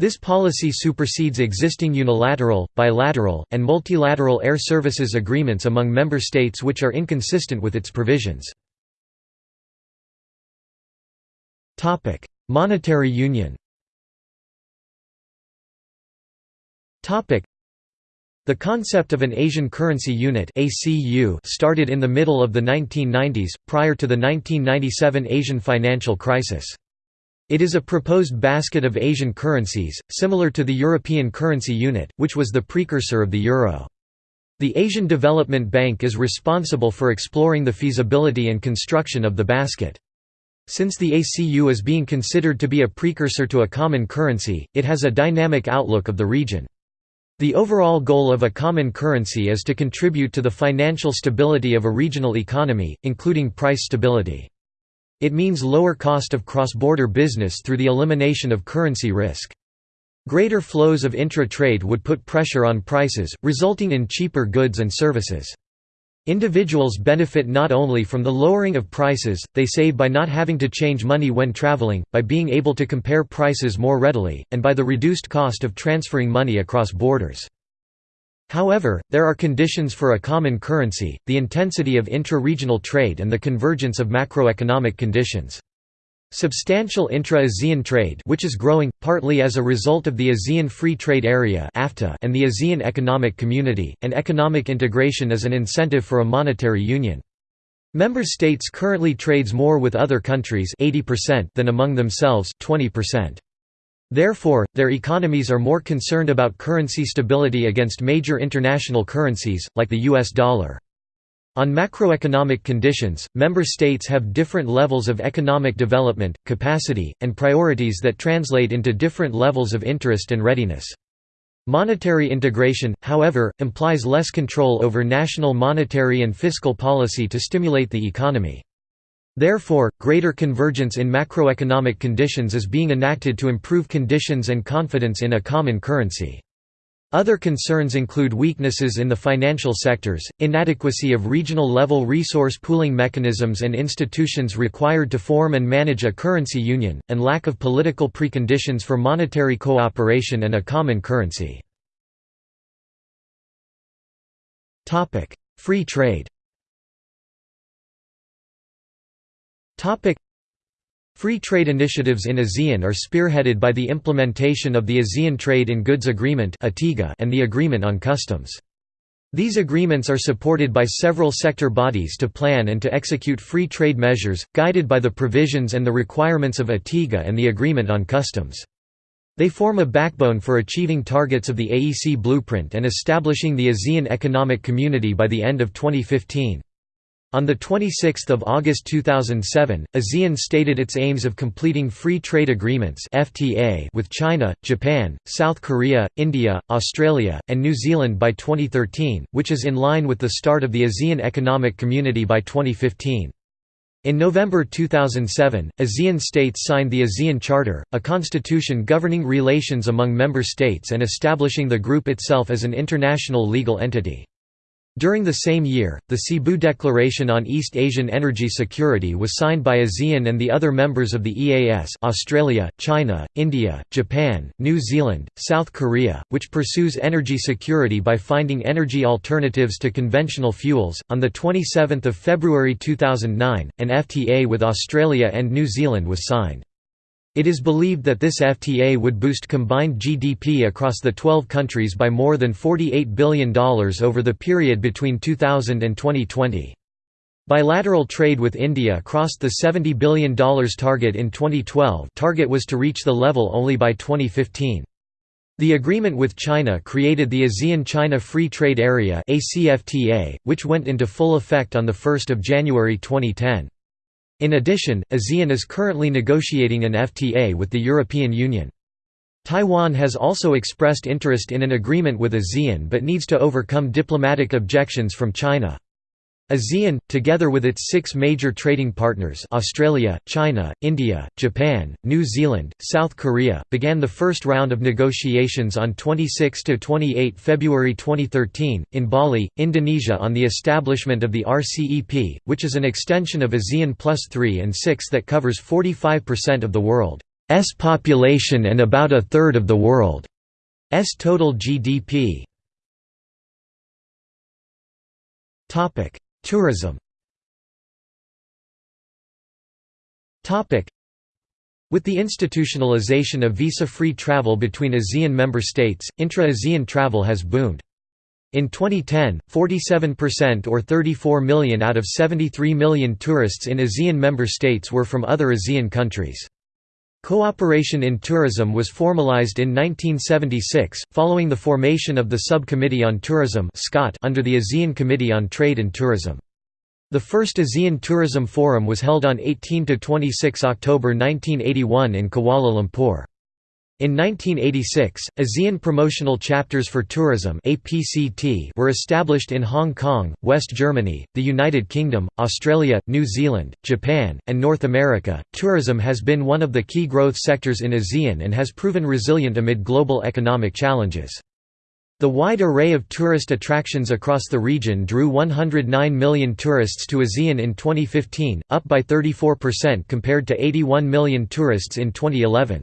This policy supersedes existing unilateral, bilateral, and multilateral air services agreements among member states which are inconsistent with its provisions. Monetary union the concept of an Asian Currency Unit started in the middle of the 1990s, prior to the 1997 Asian financial crisis. It is a proposed basket of Asian currencies, similar to the European Currency Unit, which was the precursor of the euro. The Asian Development Bank is responsible for exploring the feasibility and construction of the basket. Since the ACU is being considered to be a precursor to a common currency, it has a dynamic outlook of the region. The overall goal of a common currency is to contribute to the financial stability of a regional economy, including price stability. It means lower cost of cross-border business through the elimination of currency risk. Greater flows of intra-trade would put pressure on prices, resulting in cheaper goods and services. Individuals benefit not only from the lowering of prices, they save by not having to change money when traveling, by being able to compare prices more readily, and by the reduced cost of transferring money across borders. However, there are conditions for a common currency, the intensity of intra-regional trade and the convergence of macroeconomic conditions. Substantial intra-ASEAN trade which is growing, partly as a result of the ASEAN Free Trade Area and the ASEAN Economic Community, and economic integration is an incentive for a monetary union. Member states currently trades more with other countries 80% than among themselves 20%. Therefore, their economies are more concerned about currency stability against major international currencies, like the US dollar. On macroeconomic conditions, member states have different levels of economic development, capacity, and priorities that translate into different levels of interest and readiness. Monetary integration, however, implies less control over national monetary and fiscal policy to stimulate the economy. Therefore, greater convergence in macroeconomic conditions is being enacted to improve conditions and confidence in a common currency. Other concerns include weaknesses in the financial sectors, inadequacy of regional-level resource pooling mechanisms and institutions required to form and manage a currency union, and lack of political preconditions for monetary cooperation and a common currency. Free trade Free trade initiatives in ASEAN are spearheaded by the implementation of the ASEAN Trade in Goods Agreement and the Agreement on Customs. These agreements are supported by several sector bodies to plan and to execute free trade measures, guided by the provisions and the requirements of ATIGA and the Agreement on Customs. They form a backbone for achieving targets of the AEC blueprint and establishing the ASEAN Economic Community by the end of 2015. On 26 August 2007, ASEAN stated its aims of completing Free Trade Agreements with China, Japan, South Korea, India, Australia, and New Zealand by 2013, which is in line with the start of the ASEAN Economic Community by 2015. In November 2007, ASEAN states signed the ASEAN Charter, a constitution governing relations among member states and establishing the group itself as an international legal entity. During the same year, the Cebu Declaration on East Asian Energy Security was signed by ASEAN and the other members of the EAS Australia, China, India, Japan, New Zealand, South Korea, which pursues energy security by finding energy alternatives to conventional fuels. On 27 February 2009, an FTA with Australia and New Zealand was signed. It is believed that this FTA would boost combined GDP across the 12 countries by more than $48 billion over the period between 2000 and 2020. Bilateral trade with India crossed the $70 billion target in 2012 target was to reach the level only by 2015. The agreement with China created the ASEAN-China Free Trade Area which went into full effect on 1 January 2010. In addition, ASEAN is currently negotiating an FTA with the European Union. Taiwan has also expressed interest in an agreement with ASEAN but needs to overcome diplomatic objections from China. ASEAN, together with its six major trading partners Australia, China, India, Japan, New Zealand, South Korea, began the first round of negotiations on 26–28 February 2013, in Bali, Indonesia on the establishment of the RCEP, which is an extension of ASEAN Plus 3 and 6 that covers 45% of the world's population and about a third of the world's total GDP. Tourism with the institutionalization of visa-free travel between ASEAN member states, intra-ASEAN travel has boomed. In 2010, 47% or 34 million out of 73 million tourists in ASEAN member states were from other ASEAN countries. Cooperation in tourism was formalized in 1976, following the formation of the Subcommittee on Tourism under the ASEAN Committee on Trade and Tourism. The first ASEAN Tourism Forum was held on 18–26 October 1981 in Kuala Lumpur. In 1986, ASEAN Promotional Chapters for Tourism were established in Hong Kong, West Germany, the United Kingdom, Australia, New Zealand, Japan, and North America. Tourism has been one of the key growth sectors in ASEAN and has proven resilient amid global economic challenges. The wide array of tourist attractions across the region drew 109 million tourists to ASEAN in 2015, up by 34% compared to 81 million tourists in 2011.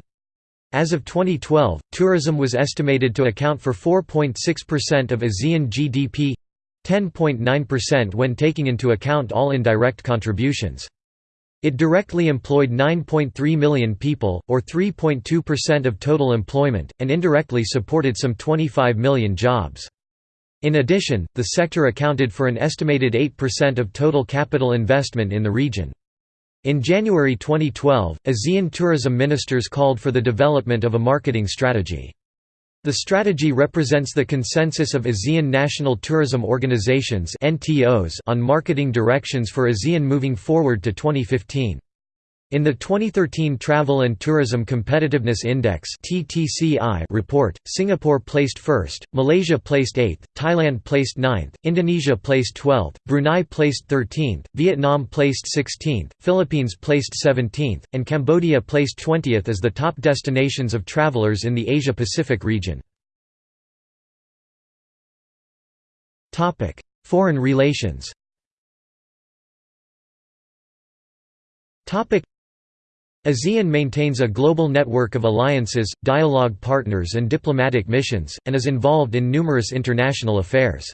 As of 2012, tourism was estimated to account for 4.6% of ASEAN GDP 10.9% when taking into account all indirect contributions. It directly employed 9.3 million people, or 3.2% of total employment, and indirectly supported some 25 million jobs. In addition, the sector accounted for an estimated 8% of total capital investment in the region. In January 2012, ASEAN tourism ministers called for the development of a marketing strategy. The strategy represents the consensus of ASEAN National Tourism Organizations on marketing directions for ASEAN moving forward to 2015. In the 2013 Travel and Tourism Competitiveness Index report, Singapore placed first, Malaysia placed 8th, Thailand placed 9th, Indonesia placed 12th, Brunei placed 13th, Vietnam placed 16th, Philippines placed 17th, and Cambodia placed 20th as the top destinations of travelers in the Asia-Pacific region. Foreign relations ASEAN maintains a global network of alliances, dialogue partners and diplomatic missions, and is involved in numerous international affairs.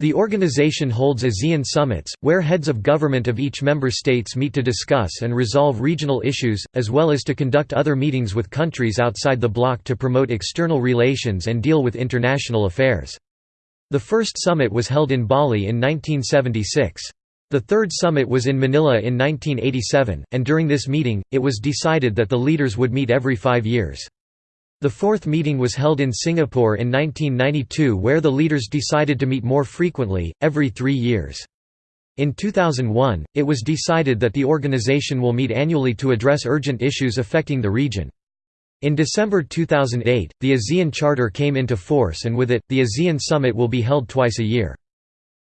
The organization holds ASEAN summits, where heads of government of each member states meet to discuss and resolve regional issues, as well as to conduct other meetings with countries outside the bloc to promote external relations and deal with international affairs. The first summit was held in Bali in 1976. The third summit was in Manila in 1987, and during this meeting, it was decided that the leaders would meet every five years. The fourth meeting was held in Singapore in 1992 where the leaders decided to meet more frequently, every three years. In 2001, it was decided that the organization will meet annually to address urgent issues affecting the region. In December 2008, the ASEAN Charter came into force and with it, the ASEAN Summit will be held twice a year.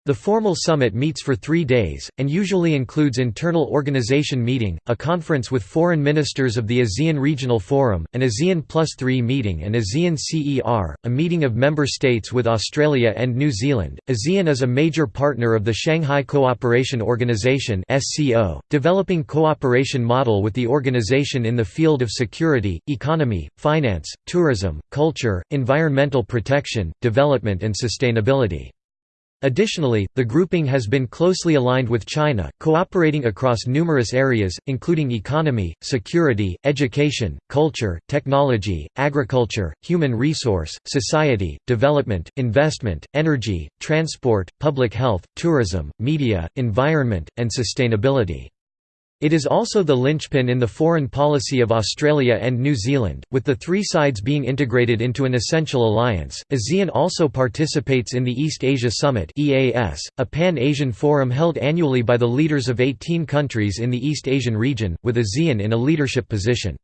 The formal summit meets for three days, and usually includes internal organization meeting, a conference with foreign ministers of the ASEAN Regional Forum, an ASEAN Plus 3 meeting and ASEAN CER, a meeting of member states with Australia and New Zealand. ASEAN is a major partner of the Shanghai Cooperation Organization developing cooperation model with the organization in the field of security, economy, finance, tourism, culture, environmental protection, development and sustainability. Additionally, the grouping has been closely aligned with China, cooperating across numerous areas, including economy, security, education, culture, technology, agriculture, human resource, society, development, investment, energy, transport, public health, tourism, media, environment, and sustainability. It is also the linchpin in the foreign policy of Australia and New Zealand, with the three sides being integrated into an essential alliance. ASEAN also participates in the East Asia Summit a pan-Asian forum held annually by the leaders of 18 countries in the East Asian region, with ASEAN in a leadership position.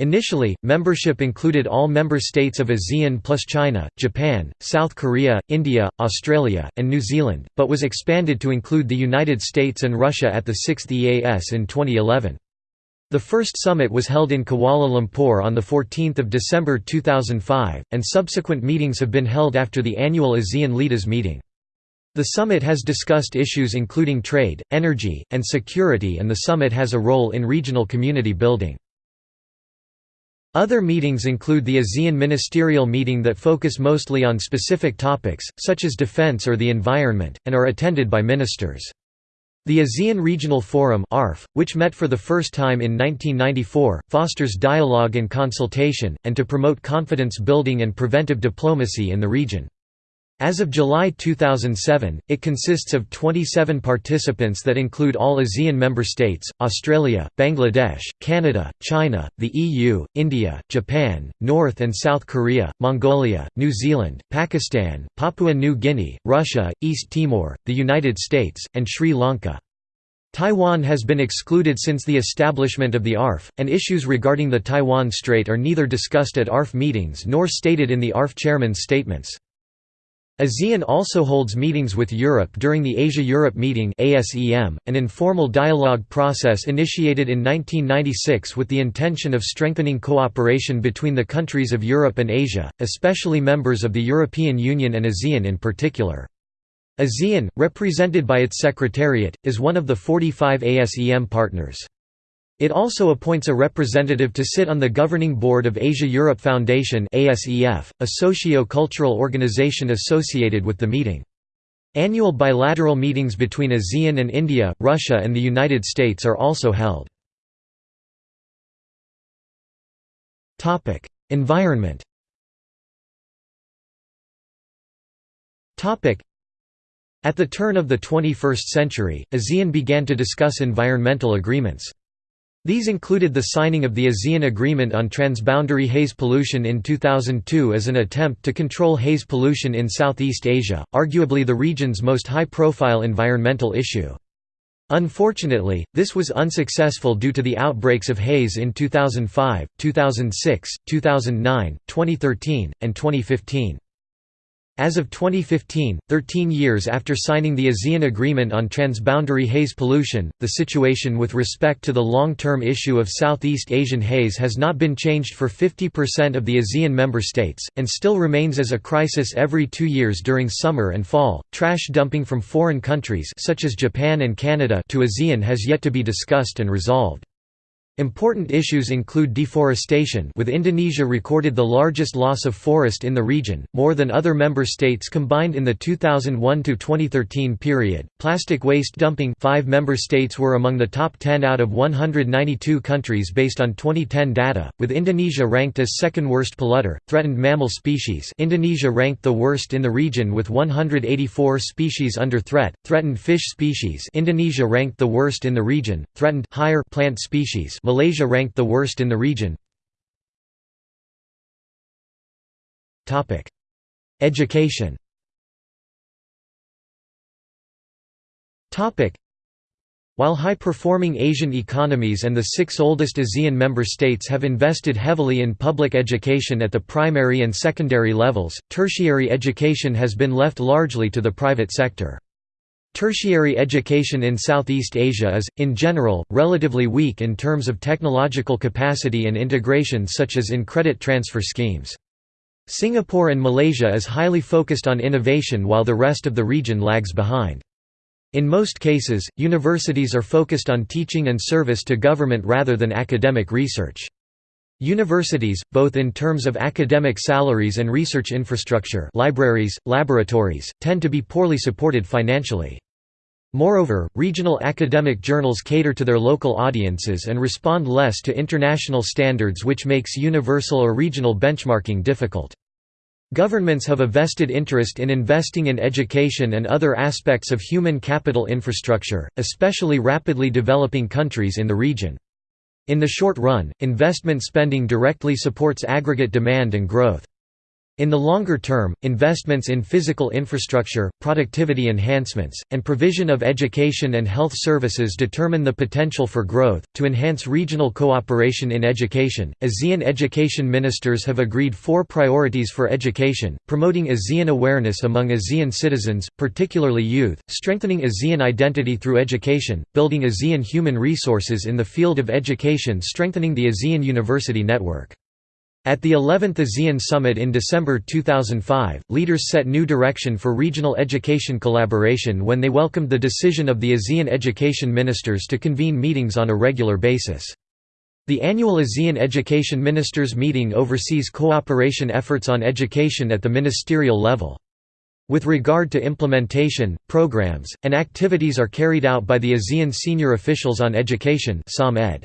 Initially, membership included all member states of ASEAN plus China, Japan, South Korea, India, Australia, and New Zealand, but was expanded to include the United States and Russia at the 6th EAS in 2011. The first summit was held in Kuala Lumpur on 14 December 2005, and subsequent meetings have been held after the annual ASEAN Leaders meeting. The summit has discussed issues including trade, energy, and security and the summit has a role in regional community building. Other meetings include the ASEAN Ministerial Meeting that focus mostly on specific topics, such as defense or the environment, and are attended by ministers. The ASEAN Regional Forum which met for the first time in 1994, fosters dialogue and consultation, and to promote confidence building and preventive diplomacy in the region. As of July 2007, it consists of 27 participants that include all ASEAN member states, Australia, Bangladesh, Canada, China, the EU, India, Japan, North and South Korea, Mongolia, New Zealand, Pakistan, Papua New Guinea, Russia, East Timor, the United States, and Sri Lanka. Taiwan has been excluded since the establishment of the ARF, and issues regarding the Taiwan Strait are neither discussed at ARF meetings nor stated in the ARF chairman's statements. ASEAN also holds meetings with Europe during the Asia-Europe Meeting an informal dialogue process initiated in 1996 with the intention of strengthening cooperation between the countries of Europe and Asia, especially members of the European Union and ASEAN in particular. ASEAN, represented by its Secretariat, is one of the 45 ASEM partners. It also appoints a representative to sit on the governing board of Asia-Europe Foundation a socio-cultural organization associated with the meeting. Annual bilateral meetings between ASEAN and India, Russia and the United States are also held. Environment At the turn of the 21st century, ASEAN began to discuss environmental agreements. These included the signing of the ASEAN Agreement on Transboundary Haze Pollution in 2002 as an attempt to control haze pollution in Southeast Asia, arguably the region's most high-profile environmental issue. Unfortunately, this was unsuccessful due to the outbreaks of haze in 2005, 2006, 2009, 2013, and 2015. As of 2015, 13 years after signing the ASEAN Agreement on Transboundary Haze Pollution, the situation with respect to the long-term issue of Southeast Asian haze has not been changed for 50% of the ASEAN member states, and still remains as a crisis every two years during summer and fall. Trash dumping from foreign countries such as Japan and Canada to ASEAN has yet to be discussed and resolved. Important issues include deforestation with Indonesia recorded the largest loss of forest in the region, more than other member states combined in the 2001–2013 period, plastic waste dumping five member states were among the top 10 out of 192 countries based on 2010 data, with Indonesia ranked as second worst polluter, threatened mammal species. Indonesia ranked the worst in the region with 184 species under threat, threatened fish species. Indonesia ranked the worst in the region, threatened higher plant species Malaysia ranked the worst in the region. Education while high-performing Asian economies and the six oldest ASEAN member states have invested heavily in public education at the primary and secondary levels, tertiary education has been left largely to the private sector. Tertiary education in Southeast Asia is, in general, relatively weak in terms of technological capacity and integration such as in credit transfer schemes. Singapore and Malaysia is highly focused on innovation while the rest of the region lags behind. In most cases, universities are focused on teaching and service to government rather than academic research. Universities, both in terms of academic salaries and research infrastructure libraries, laboratories, tend to be poorly supported financially. Moreover, regional academic journals cater to their local audiences and respond less to international standards which makes universal or regional benchmarking difficult. Governments have a vested interest in investing in education and other aspects of human capital infrastructure, especially rapidly developing countries in the region. In the short run, investment spending directly supports aggregate demand and growth. In the longer term, investments in physical infrastructure, productivity enhancements, and provision of education and health services determine the potential for growth. To enhance regional cooperation in education, ASEAN education ministers have agreed four priorities for education promoting ASEAN awareness among ASEAN citizens, particularly youth, strengthening ASEAN identity through education, building ASEAN human resources in the field of education, strengthening the ASEAN university network. At the 11th ASEAN Summit in December 2005, leaders set new direction for regional education collaboration when they welcomed the decision of the ASEAN education ministers to convene meetings on a regular basis. The annual ASEAN Education Ministers meeting oversees cooperation efforts on education at the ministerial level. With regard to implementation, programs, and activities are carried out by the ASEAN Senior Officials on Education SOMED.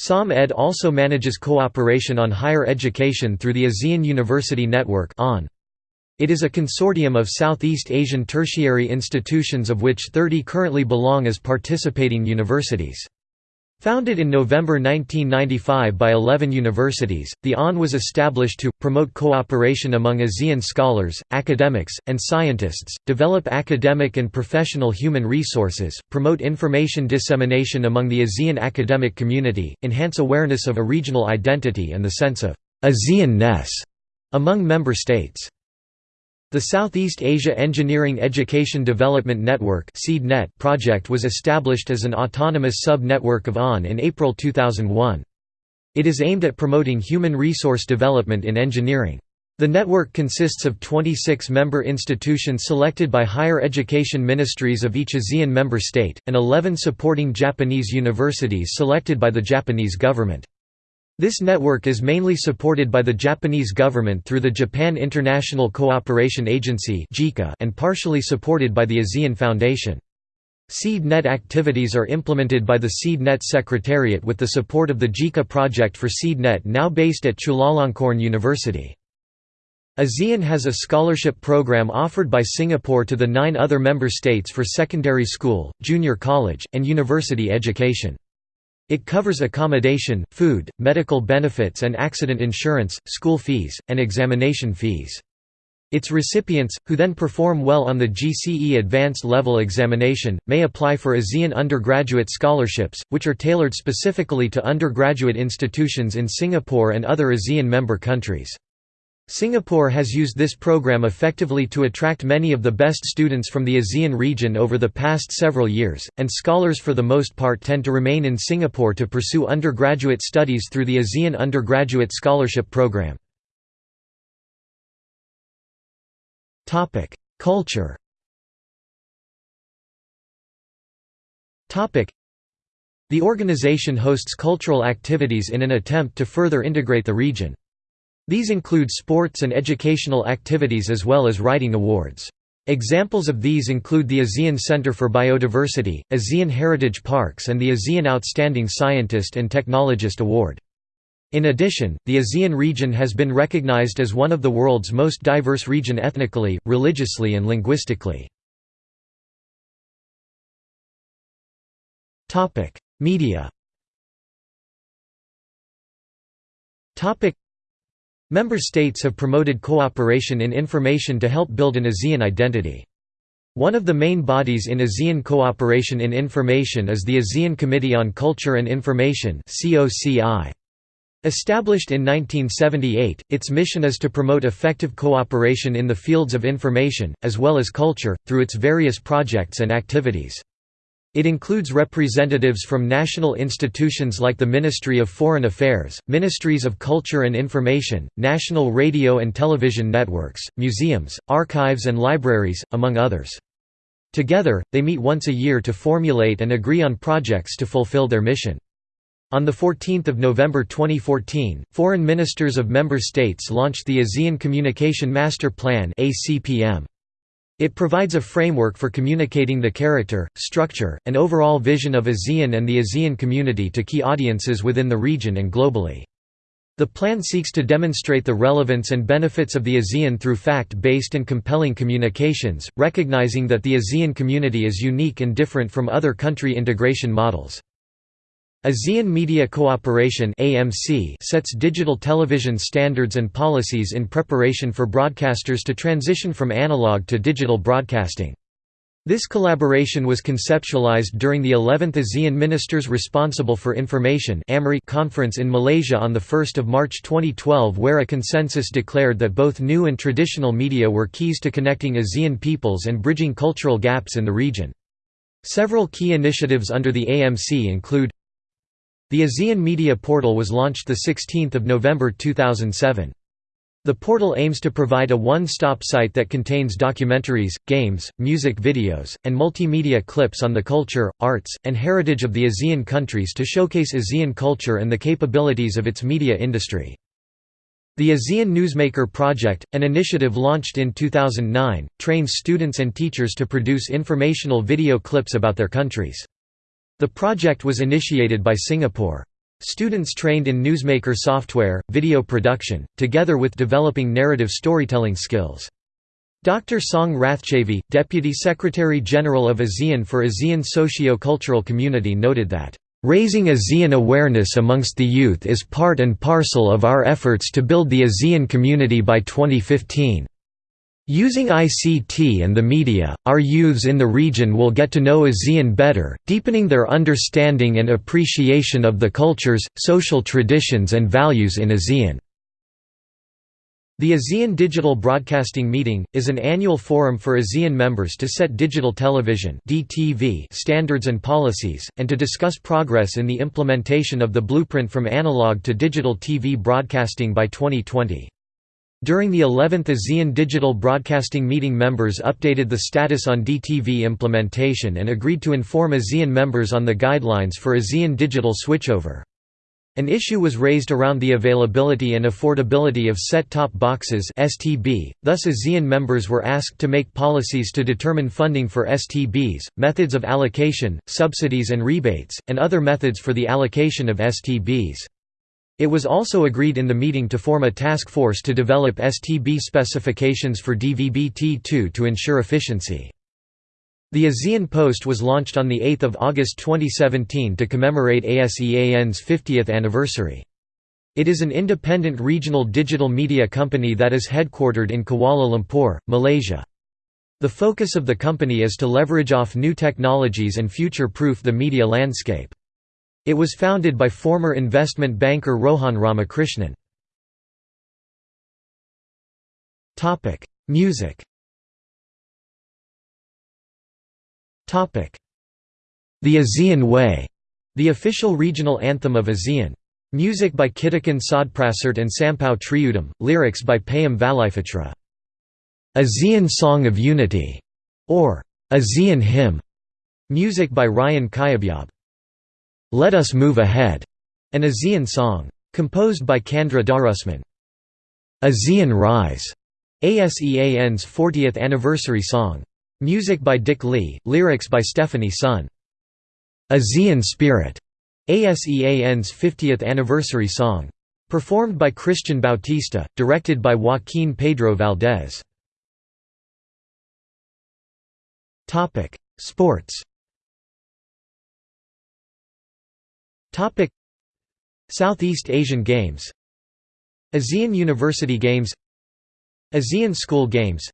SOMED also manages cooperation on higher education through the ASEAN University Network It is a consortium of Southeast Asian tertiary institutions of which 30 currently belong as participating universities. Founded in November 1995 by 11 universities, the AUN was established to, promote cooperation among ASEAN scholars, academics, and scientists, develop academic and professional human resources, promote information dissemination among the ASEAN academic community, enhance awareness of a regional identity and the sense of ASEAN-ness among member states. The Southeast Asia Engineering Education Development Network project was established as an autonomous sub-network of AUN in April 2001. It is aimed at promoting human resource development in engineering. The network consists of 26 member institutions selected by higher education ministries of each ASEAN member state, and 11 supporting Japanese universities selected by the Japanese government. This network is mainly supported by the Japanese government through the Japan International Cooperation Agency and partially supported by the ASEAN Foundation. SeedNet activities are implemented by the SeedNet Secretariat with the support of the JICA project for SeedNet now based at Chulalongkorn University. ASEAN has a scholarship program offered by Singapore to the nine other member states for secondary school, junior college, and university education. It covers accommodation, food, medical benefits and accident insurance, school fees, and examination fees. Its recipients, who then perform well on the GCE Advanced Level examination, may apply for ASEAN undergraduate scholarships, which are tailored specifically to undergraduate institutions in Singapore and other ASEAN member countries. Singapore has used this program effectively to attract many of the best students from the ASEAN region over the past several years, and scholars for the most part tend to remain in Singapore to pursue undergraduate studies through the ASEAN Undergraduate Scholarship Program. Culture. The organization hosts cultural activities in an attempt to further integrate the region. These include sports and educational activities as well as writing awards. Examples of these include the ASEAN Center for Biodiversity, ASEAN Heritage Parks and the ASEAN Outstanding Scientist and Technologist Award. In addition, the ASEAN region has been recognized as one of the world's most diverse region ethnically, religiously and linguistically. Media Member states have promoted cooperation in information to help build an ASEAN identity. One of the main bodies in ASEAN cooperation in information is the ASEAN Committee on Culture and Information. Established in 1978, its mission is to promote effective cooperation in the fields of information, as well as culture, through its various projects and activities. It includes representatives from national institutions like the Ministry of Foreign Affairs, Ministries of Culture and Information, national radio and television networks, museums, archives and libraries, among others. Together, they meet once a year to formulate and agree on projects to fulfill their mission. On 14 November 2014, foreign ministers of member states launched the ASEAN Communication Master Plan It provides a framework for communicating the character, structure, and overall vision of ASEAN and the ASEAN community to key audiences within the region and globally. The plan seeks to demonstrate the relevance and benefits of the ASEAN through fact-based and compelling communications, recognizing that the ASEAN community is unique and different from other country integration models. ASEAN Media Cooperation sets digital television standards and policies in preparation for broadcasters to transition from analog to digital broadcasting. This collaboration was conceptualized during the 11th ASEAN Ministers Responsible for Information conference in Malaysia on 1 March 2012 where a consensus declared that both new and traditional media were keys to connecting ASEAN peoples and bridging cultural gaps in the region. Several key initiatives under the AMC include the ASEAN Media Portal was launched 16 November 2007. The portal aims to provide a one-stop site that contains documentaries, games, music videos, and multimedia clips on the culture, arts, and heritage of the ASEAN countries to showcase ASEAN culture and the capabilities of its media industry. The ASEAN Newsmaker Project, an initiative launched in 2009, trains students and teachers to produce informational video clips about their countries. The project was initiated by Singapore. Students trained in newsmaker software, video production, together with developing narrative storytelling skills. Dr. Song Rathchavi, Deputy Secretary-General of ASEAN for ASEAN Socio-Cultural Community noted that, "...raising ASEAN awareness amongst the youth is part and parcel of our efforts to build the ASEAN community by 2015." Using ICT and the media, our youths in the region will get to know ASEAN better, deepening their understanding and appreciation of the cultures, social traditions and values in ASEAN. The ASEAN Digital Broadcasting Meeting, is an annual forum for ASEAN members to set digital television standards and policies, and to discuss progress in the implementation of the blueprint from analog to digital TV broadcasting by 2020. During the 11th ASEAN Digital Broadcasting Meeting members updated the status on DTV implementation and agreed to inform ASEAN members on the guidelines for ASEAN digital switchover. An issue was raised around the availability and affordability of set-top boxes STB, thus ASEAN members were asked to make policies to determine funding for STBs, methods of allocation, subsidies and rebates, and other methods for the allocation of STBs. It was also agreed in the meeting to form a task force to develop STB specifications for DVB-T2 to ensure efficiency. The ASEAN Post was launched on 8 August 2017 to commemorate ASEAN's 50th anniversary. It is an independent regional digital media company that is headquartered in Kuala Lumpur, Malaysia. The focus of the company is to leverage off new technologies and future-proof the media landscape. It was founded by former investment banker Rohan Ramakrishnan. Music The ASEAN Way, the official regional anthem of ASEAN. Music by Kittikhun Sodprasert and Sampow Triudom, lyrics by Payom Valaiphatchra. ASEAN Song of Unity, or ASEAN Hymn, music by Ryan Cayabyab. Let Us Move Ahead, an ASEAN song. Composed by Candra Darusman. ASEAN Rise, ASEAN's 40th anniversary song. Music by Dick Lee, lyrics by Stephanie Sun. ASEAN Spirit, ASEAN's 50th anniversary song. Performed by Christian Bautista, directed by Joaquin Pedro Valdez. Sports Southeast Asian Games. ASEAN University Games. ASEAN School Games.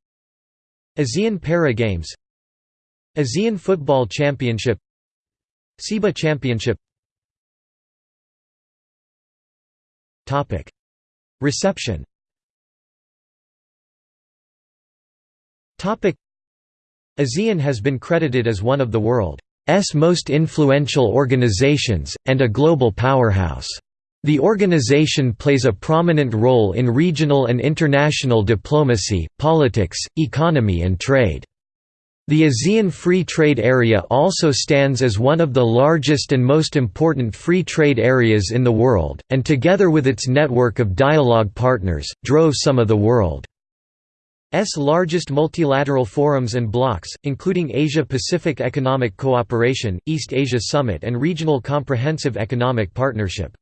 ASEAN Para Games. ASEAN Football Championship. SEABA Championship. Topic. Reception. Topic. ASEAN has been credited as one of the world's most influential organizations, and a global powerhouse. The organization plays a prominent role in regional and international diplomacy, politics, economy and trade. The ASEAN Free Trade Area also stands as one of the largest and most important free trade areas in the world, and together with its network of dialogue partners, drove some of the world's largest multilateral forums and blocs, including Asia-Pacific Economic Cooperation, East Asia Summit and Regional Comprehensive Economic Partnership.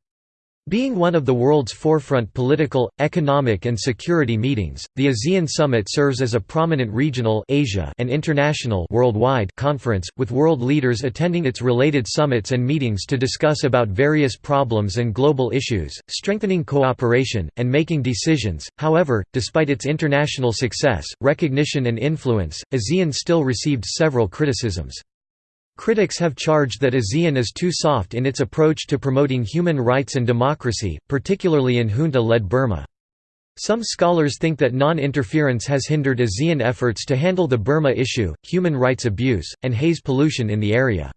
Being one of the world's forefront political, economic and security meetings, the ASEAN Summit serves as a prominent regional Asia and international worldwide conference, with world leaders attending its related summits and meetings to discuss about various problems and global issues, strengthening cooperation, and making decisions. However, despite its international success, recognition and influence, ASEAN still received several criticisms. Critics have charged that ASEAN is too soft in its approach to promoting human rights and democracy, particularly in junta-led Burma. Some scholars think that non-interference has hindered ASEAN efforts to handle the Burma issue, human rights abuse, and haze pollution in the area.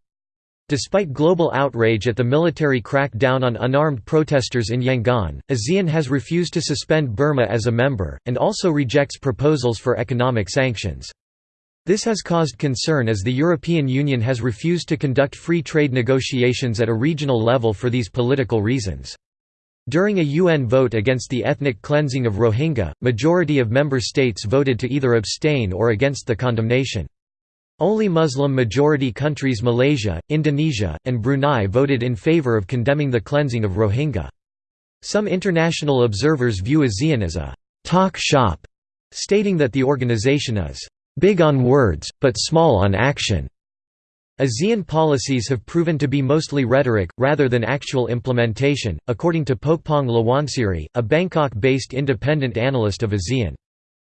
Despite global outrage at the military crackdown on unarmed protesters in Yangon, ASEAN has refused to suspend Burma as a member, and also rejects proposals for economic sanctions. This has caused concern as the European Union has refused to conduct free trade negotiations at a regional level for these political reasons. During a UN vote against the ethnic cleansing of Rohingya, majority of member states voted to either abstain or against the condemnation. Only Muslim-majority countries Malaysia, Indonesia, and Brunei voted in favor of condemning the cleansing of Rohingya. Some international observers view ASEAN as a «talk shop», stating that the organization is big on words, but small on action. ASEAN policies have proven to be mostly rhetoric, rather than actual implementation, according to Pokpong Lawansiri, a Bangkok-based independent analyst of ASEAN.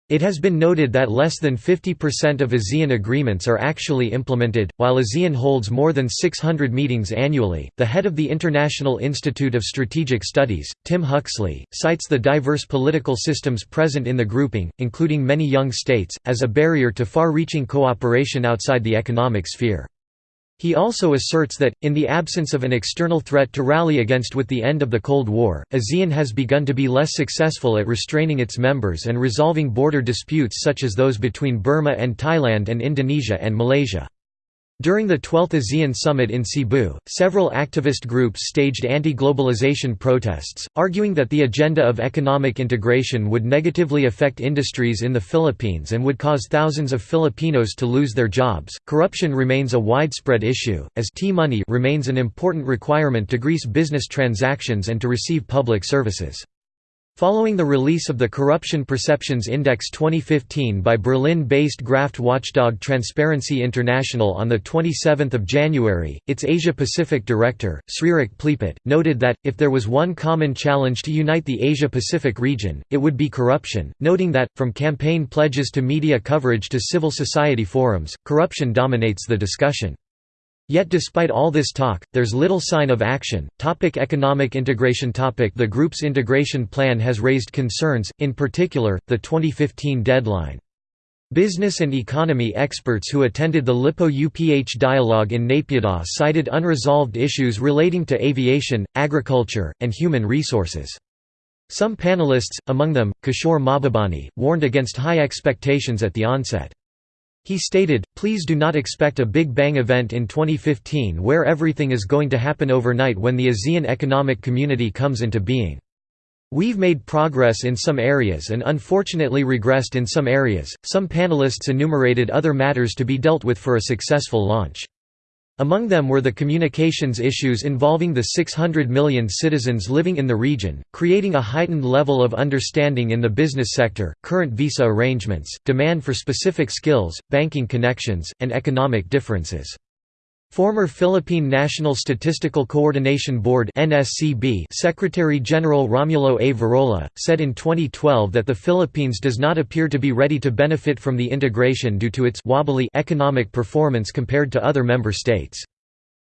It has been noted that less than 50% of ASEAN agreements are actually implemented. While ASEAN holds more than 600 meetings annually, the head of the International Institute of Strategic Studies, Tim Huxley, cites the diverse political systems present in the grouping, including many young states, as a barrier to far reaching cooperation outside the economic sphere. He also asserts that, in the absence of an external threat to rally against with the end of the Cold War, ASEAN has begun to be less successful at restraining its members and resolving border disputes such as those between Burma and Thailand and Indonesia and Malaysia. During the 12th ASEAN Summit in Cebu, several activist groups staged anti-globalization protests, arguing that the agenda of economic integration would negatively affect industries in the Philippines and would cause thousands of Filipinos to lose their jobs. Corruption remains a widespread issue, as tea money remains an important requirement to grease business transactions and to receive public services. Following the release of the Corruption Perceptions Index 2015 by Berlin-based graft watchdog Transparency International on 27 January, its Asia-Pacific director, Srirak Plipat, noted that, if there was one common challenge to unite the Asia-Pacific region, it would be corruption, noting that, from campaign pledges to media coverage to civil society forums, corruption dominates the discussion. Yet despite all this talk, there's little sign of action. Topic economic integration topic The group's integration plan has raised concerns, in particular, the 2015 deadline. Business and economy experts who attended the Lippo-UPH dialogue in Naypyidaw cited unresolved issues relating to aviation, agriculture, and human resources. Some panelists, among them, Kishore Mahbubani, warned against high expectations at the onset. He stated, please do not expect a Big Bang event in 2015 where everything is going to happen overnight when the ASEAN Economic Community comes into being. We've made progress in some areas and unfortunately regressed in some areas. Some panelists enumerated other matters to be dealt with for a successful launch. Among them were the communications issues involving the 600 million citizens living in the region, creating a heightened level of understanding in the business sector, current visa arrangements, demand for specific skills, banking connections, and economic differences. Former Philippine National Statistical Coordination Board Secretary-General Romulo A. Virola said in 2012 that the Philippines does not appear to be ready to benefit from the integration due to its wobbly economic performance compared to other member states.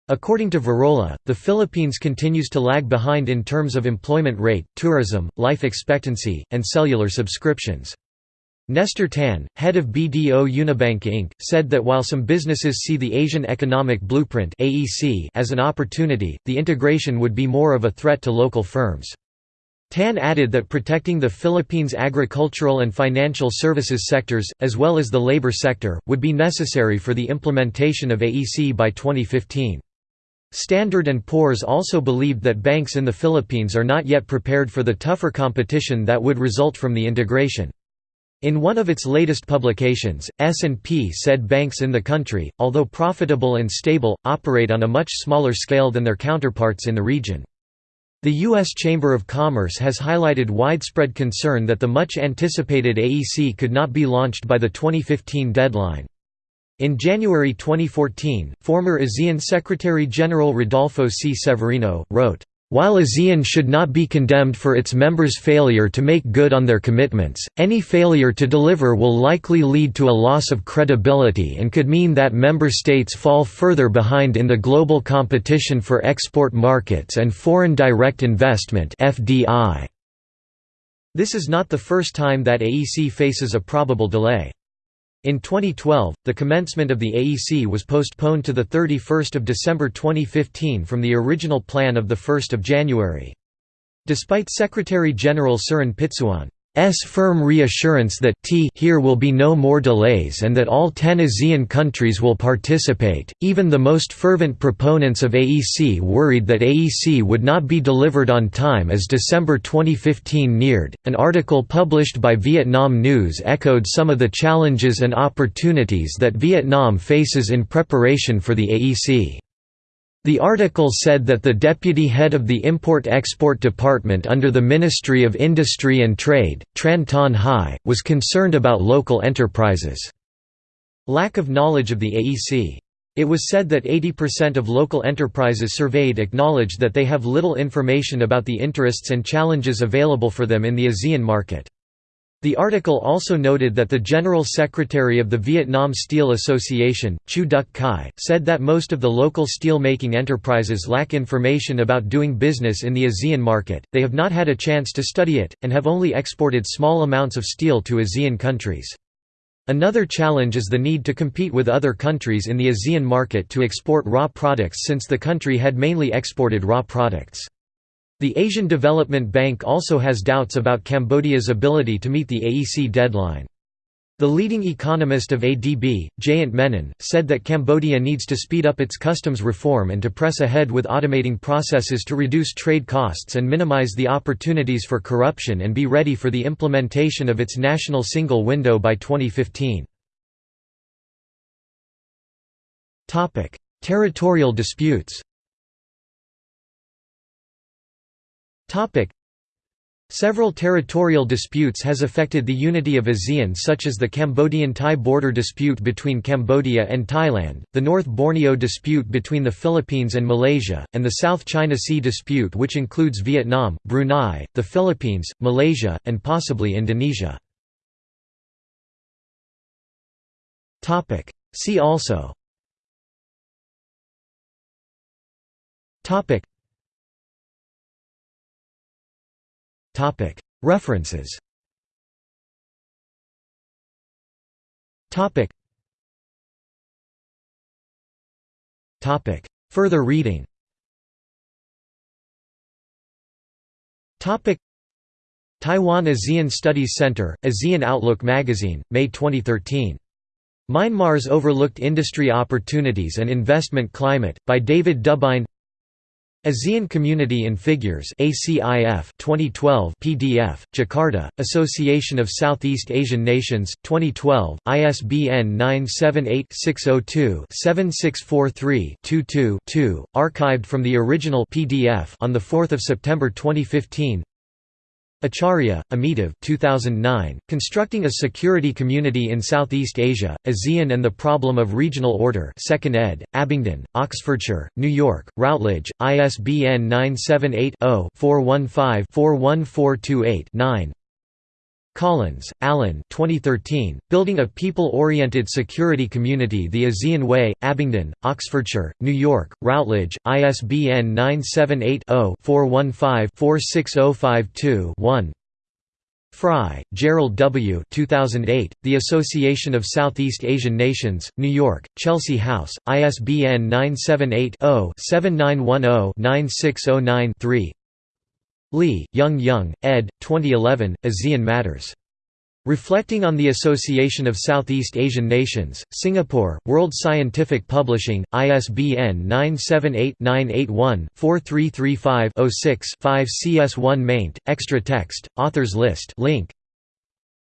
According to Virola, the Philippines continues to lag behind in terms of employment rate, tourism, life expectancy, and cellular subscriptions. Nestor Tan, head of BDO Unibank Inc., said that while some businesses see the ASEAN Economic Blueprint as an opportunity, the integration would be more of a threat to local firms. Tan added that protecting the Philippines' agricultural and financial services sectors, as well as the labor sector, would be necessary for the implementation of AEC by 2015. Standard & Poor's also believed that banks in the Philippines are not yet prepared for the tougher competition that would result from the integration. In one of its latest publications, S&P said banks in the country, although profitable and stable, operate on a much smaller scale than their counterparts in the region. The U.S. Chamber of Commerce has highlighted widespread concern that the much anticipated AEC could not be launched by the 2015 deadline. In January 2014, former ASEAN Secretary-General Rodolfo C. Severino, wrote, while ASEAN should not be condemned for its members' failure to make good on their commitments, any failure to deliver will likely lead to a loss of credibility and could mean that member states fall further behind in the global competition for export markets and foreign direct investment This is not the first time that AEC faces a probable delay. In 2012, the commencement of the AEC was postponed to 31 December 2015 from the original plan of 1 January. Despite Secretary-General Surin Pitsuwan S firm reassurance that t here will be no more delays and that all 10 ASEAN countries will participate. Even the most fervent proponents of AEC worried that AEC would not be delivered on time as December 2015 neared. An article published by Vietnam News echoed some of the challenges and opportunities that Vietnam faces in preparation for the AEC. The article said that the deputy head of the Import-Export Department under the Ministry of Industry and Trade, Tran Thanh Hai, was concerned about local enterprises' lack of knowledge of the AEC. It was said that 80% of local enterprises surveyed acknowledged that they have little information about the interests and challenges available for them in the ASEAN market. The article also noted that the General Secretary of the Vietnam Steel Association, Chu Duc Khai, said that most of the local steel-making enterprises lack information about doing business in the ASEAN market, they have not had a chance to study it, and have only exported small amounts of steel to ASEAN countries. Another challenge is the need to compete with other countries in the ASEAN market to export raw products since the country had mainly exported raw products. The Asian Development Bank also has doubts about Cambodia's ability to meet the AEC deadline. The leading economist of ADB, Jayant Menon, said that Cambodia needs to speed up its customs reform and to press ahead with automating processes to reduce trade costs and minimize the opportunities for corruption and be ready for the implementation of its national single window by 2015. Territorial disputes Several territorial disputes has affected the unity of ASEAN such as the Cambodian-Thai border dispute between Cambodia and Thailand, the North Borneo dispute between the Philippines and Malaysia, and the South China Sea dispute which includes Vietnam, Brunei, the Philippines, Malaysia, and possibly Indonesia. See also References. Further reading. Taiwan ASEAN Studies Center, ASEAN Outlook Magazine, May 2013. Myanmar's Overlooked Industry Opportunities and Investment Climate, by David Dubine ASEAN Community in Figures ACIF 2012 PDF, Jakarta, Association of Southeast Asian Nations, 2012, ISBN 978-602-7643-22-2, archived from the original PDF on 4 September 2015 Acharya, Amitav 2009, Constructing a Security Community in Southeast Asia, ASEAN and the Problem of Regional Order 2nd ed., Abingdon, Oxfordshire, New York, Routledge, ISBN 978-0-415-41428-9 Collins, Alan 2013, Building a People-Oriented Security Community The ASEAN Way, Abingdon, Oxfordshire, New York, Routledge, ISBN 978-0-415-46052-1 Frye, Gerald W. 2008, The Association of Southeast Asian Nations, New York, Chelsea House, ISBN 978 0 7910 9609 3 Lee, Yoong Yoong, ed. 2011, ASEAN Matters. Reflecting on the Association of Southeast Asian Nations, Singapore, World Scientific Publishing, ISBN 978-981-4335-06-5 CS1 maint, extra text, authors list link.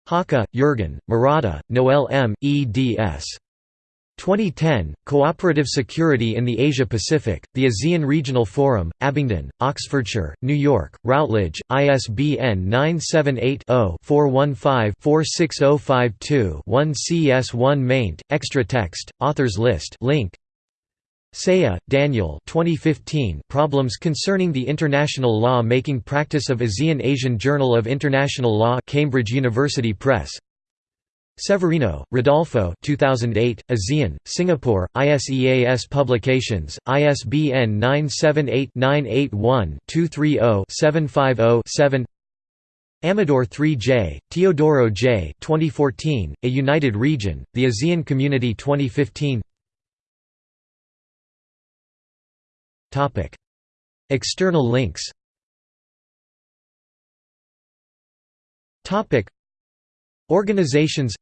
Haacke, Jürgen, Morada, Noel M., eds. 2010, Cooperative Security in the Asia-Pacific, the ASEAN Regional Forum, Abingdon, Oxfordshire, New York, Routledge, ISBN 978-0-415-46052-1 CS1 maint, extra text, authors list link. Seah, Daniel 2015 Problems Concerning the International Law-Making Practice of ASEAN Asian Journal of International Law Cambridge University Press Severino, Rodolfo 2008, ASEAN, Singapore, ISEAS Publications, ISBN 978-981-230-750-7 Amador 3J, Teodoro J. 2014, A United Region, The ASEAN Community 2015 External links Organizations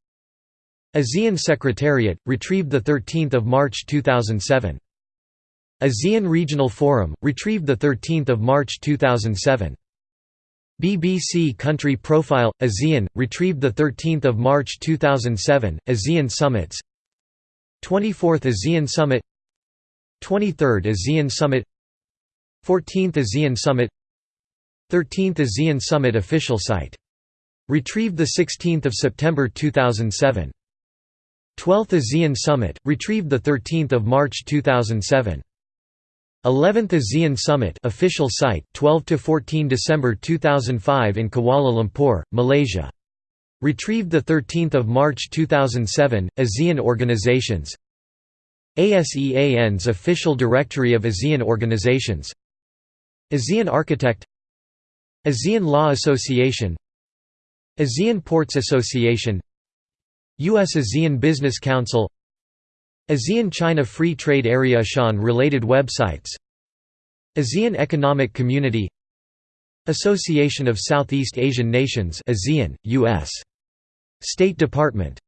ASEAN Secretariat, retrieved 13 March 2007. ASEAN Regional Forum, retrieved 13 March 2007. BBC Country Profile, ASEAN, retrieved 13 March 2007, ASEAN Summits. 24th ASEAN Summit. 23rd ASEAN Summit. 14th ASEAN Summit. 13th ASEAN Summit official site Retrieved 16 September 2007. 12th ASEAN Summit, retrieved 13 March 2007. 11th ASEAN Summit official site 12 to 14 December 2005 in Kuala Lumpur, Malaysia. Retrieved 13 March 2007. ASEAN organizations. ASEAN's official directory of ASEAN organizations. ASEAN Architect. ASEAN Law Association. ASEAN Ports Association U.S. ASEAN Business Council ASEAN China Free Trade Area ASEAN related websites ASEAN Economic Community Association of Southeast Asian Nations ASEAN, U.S. State Department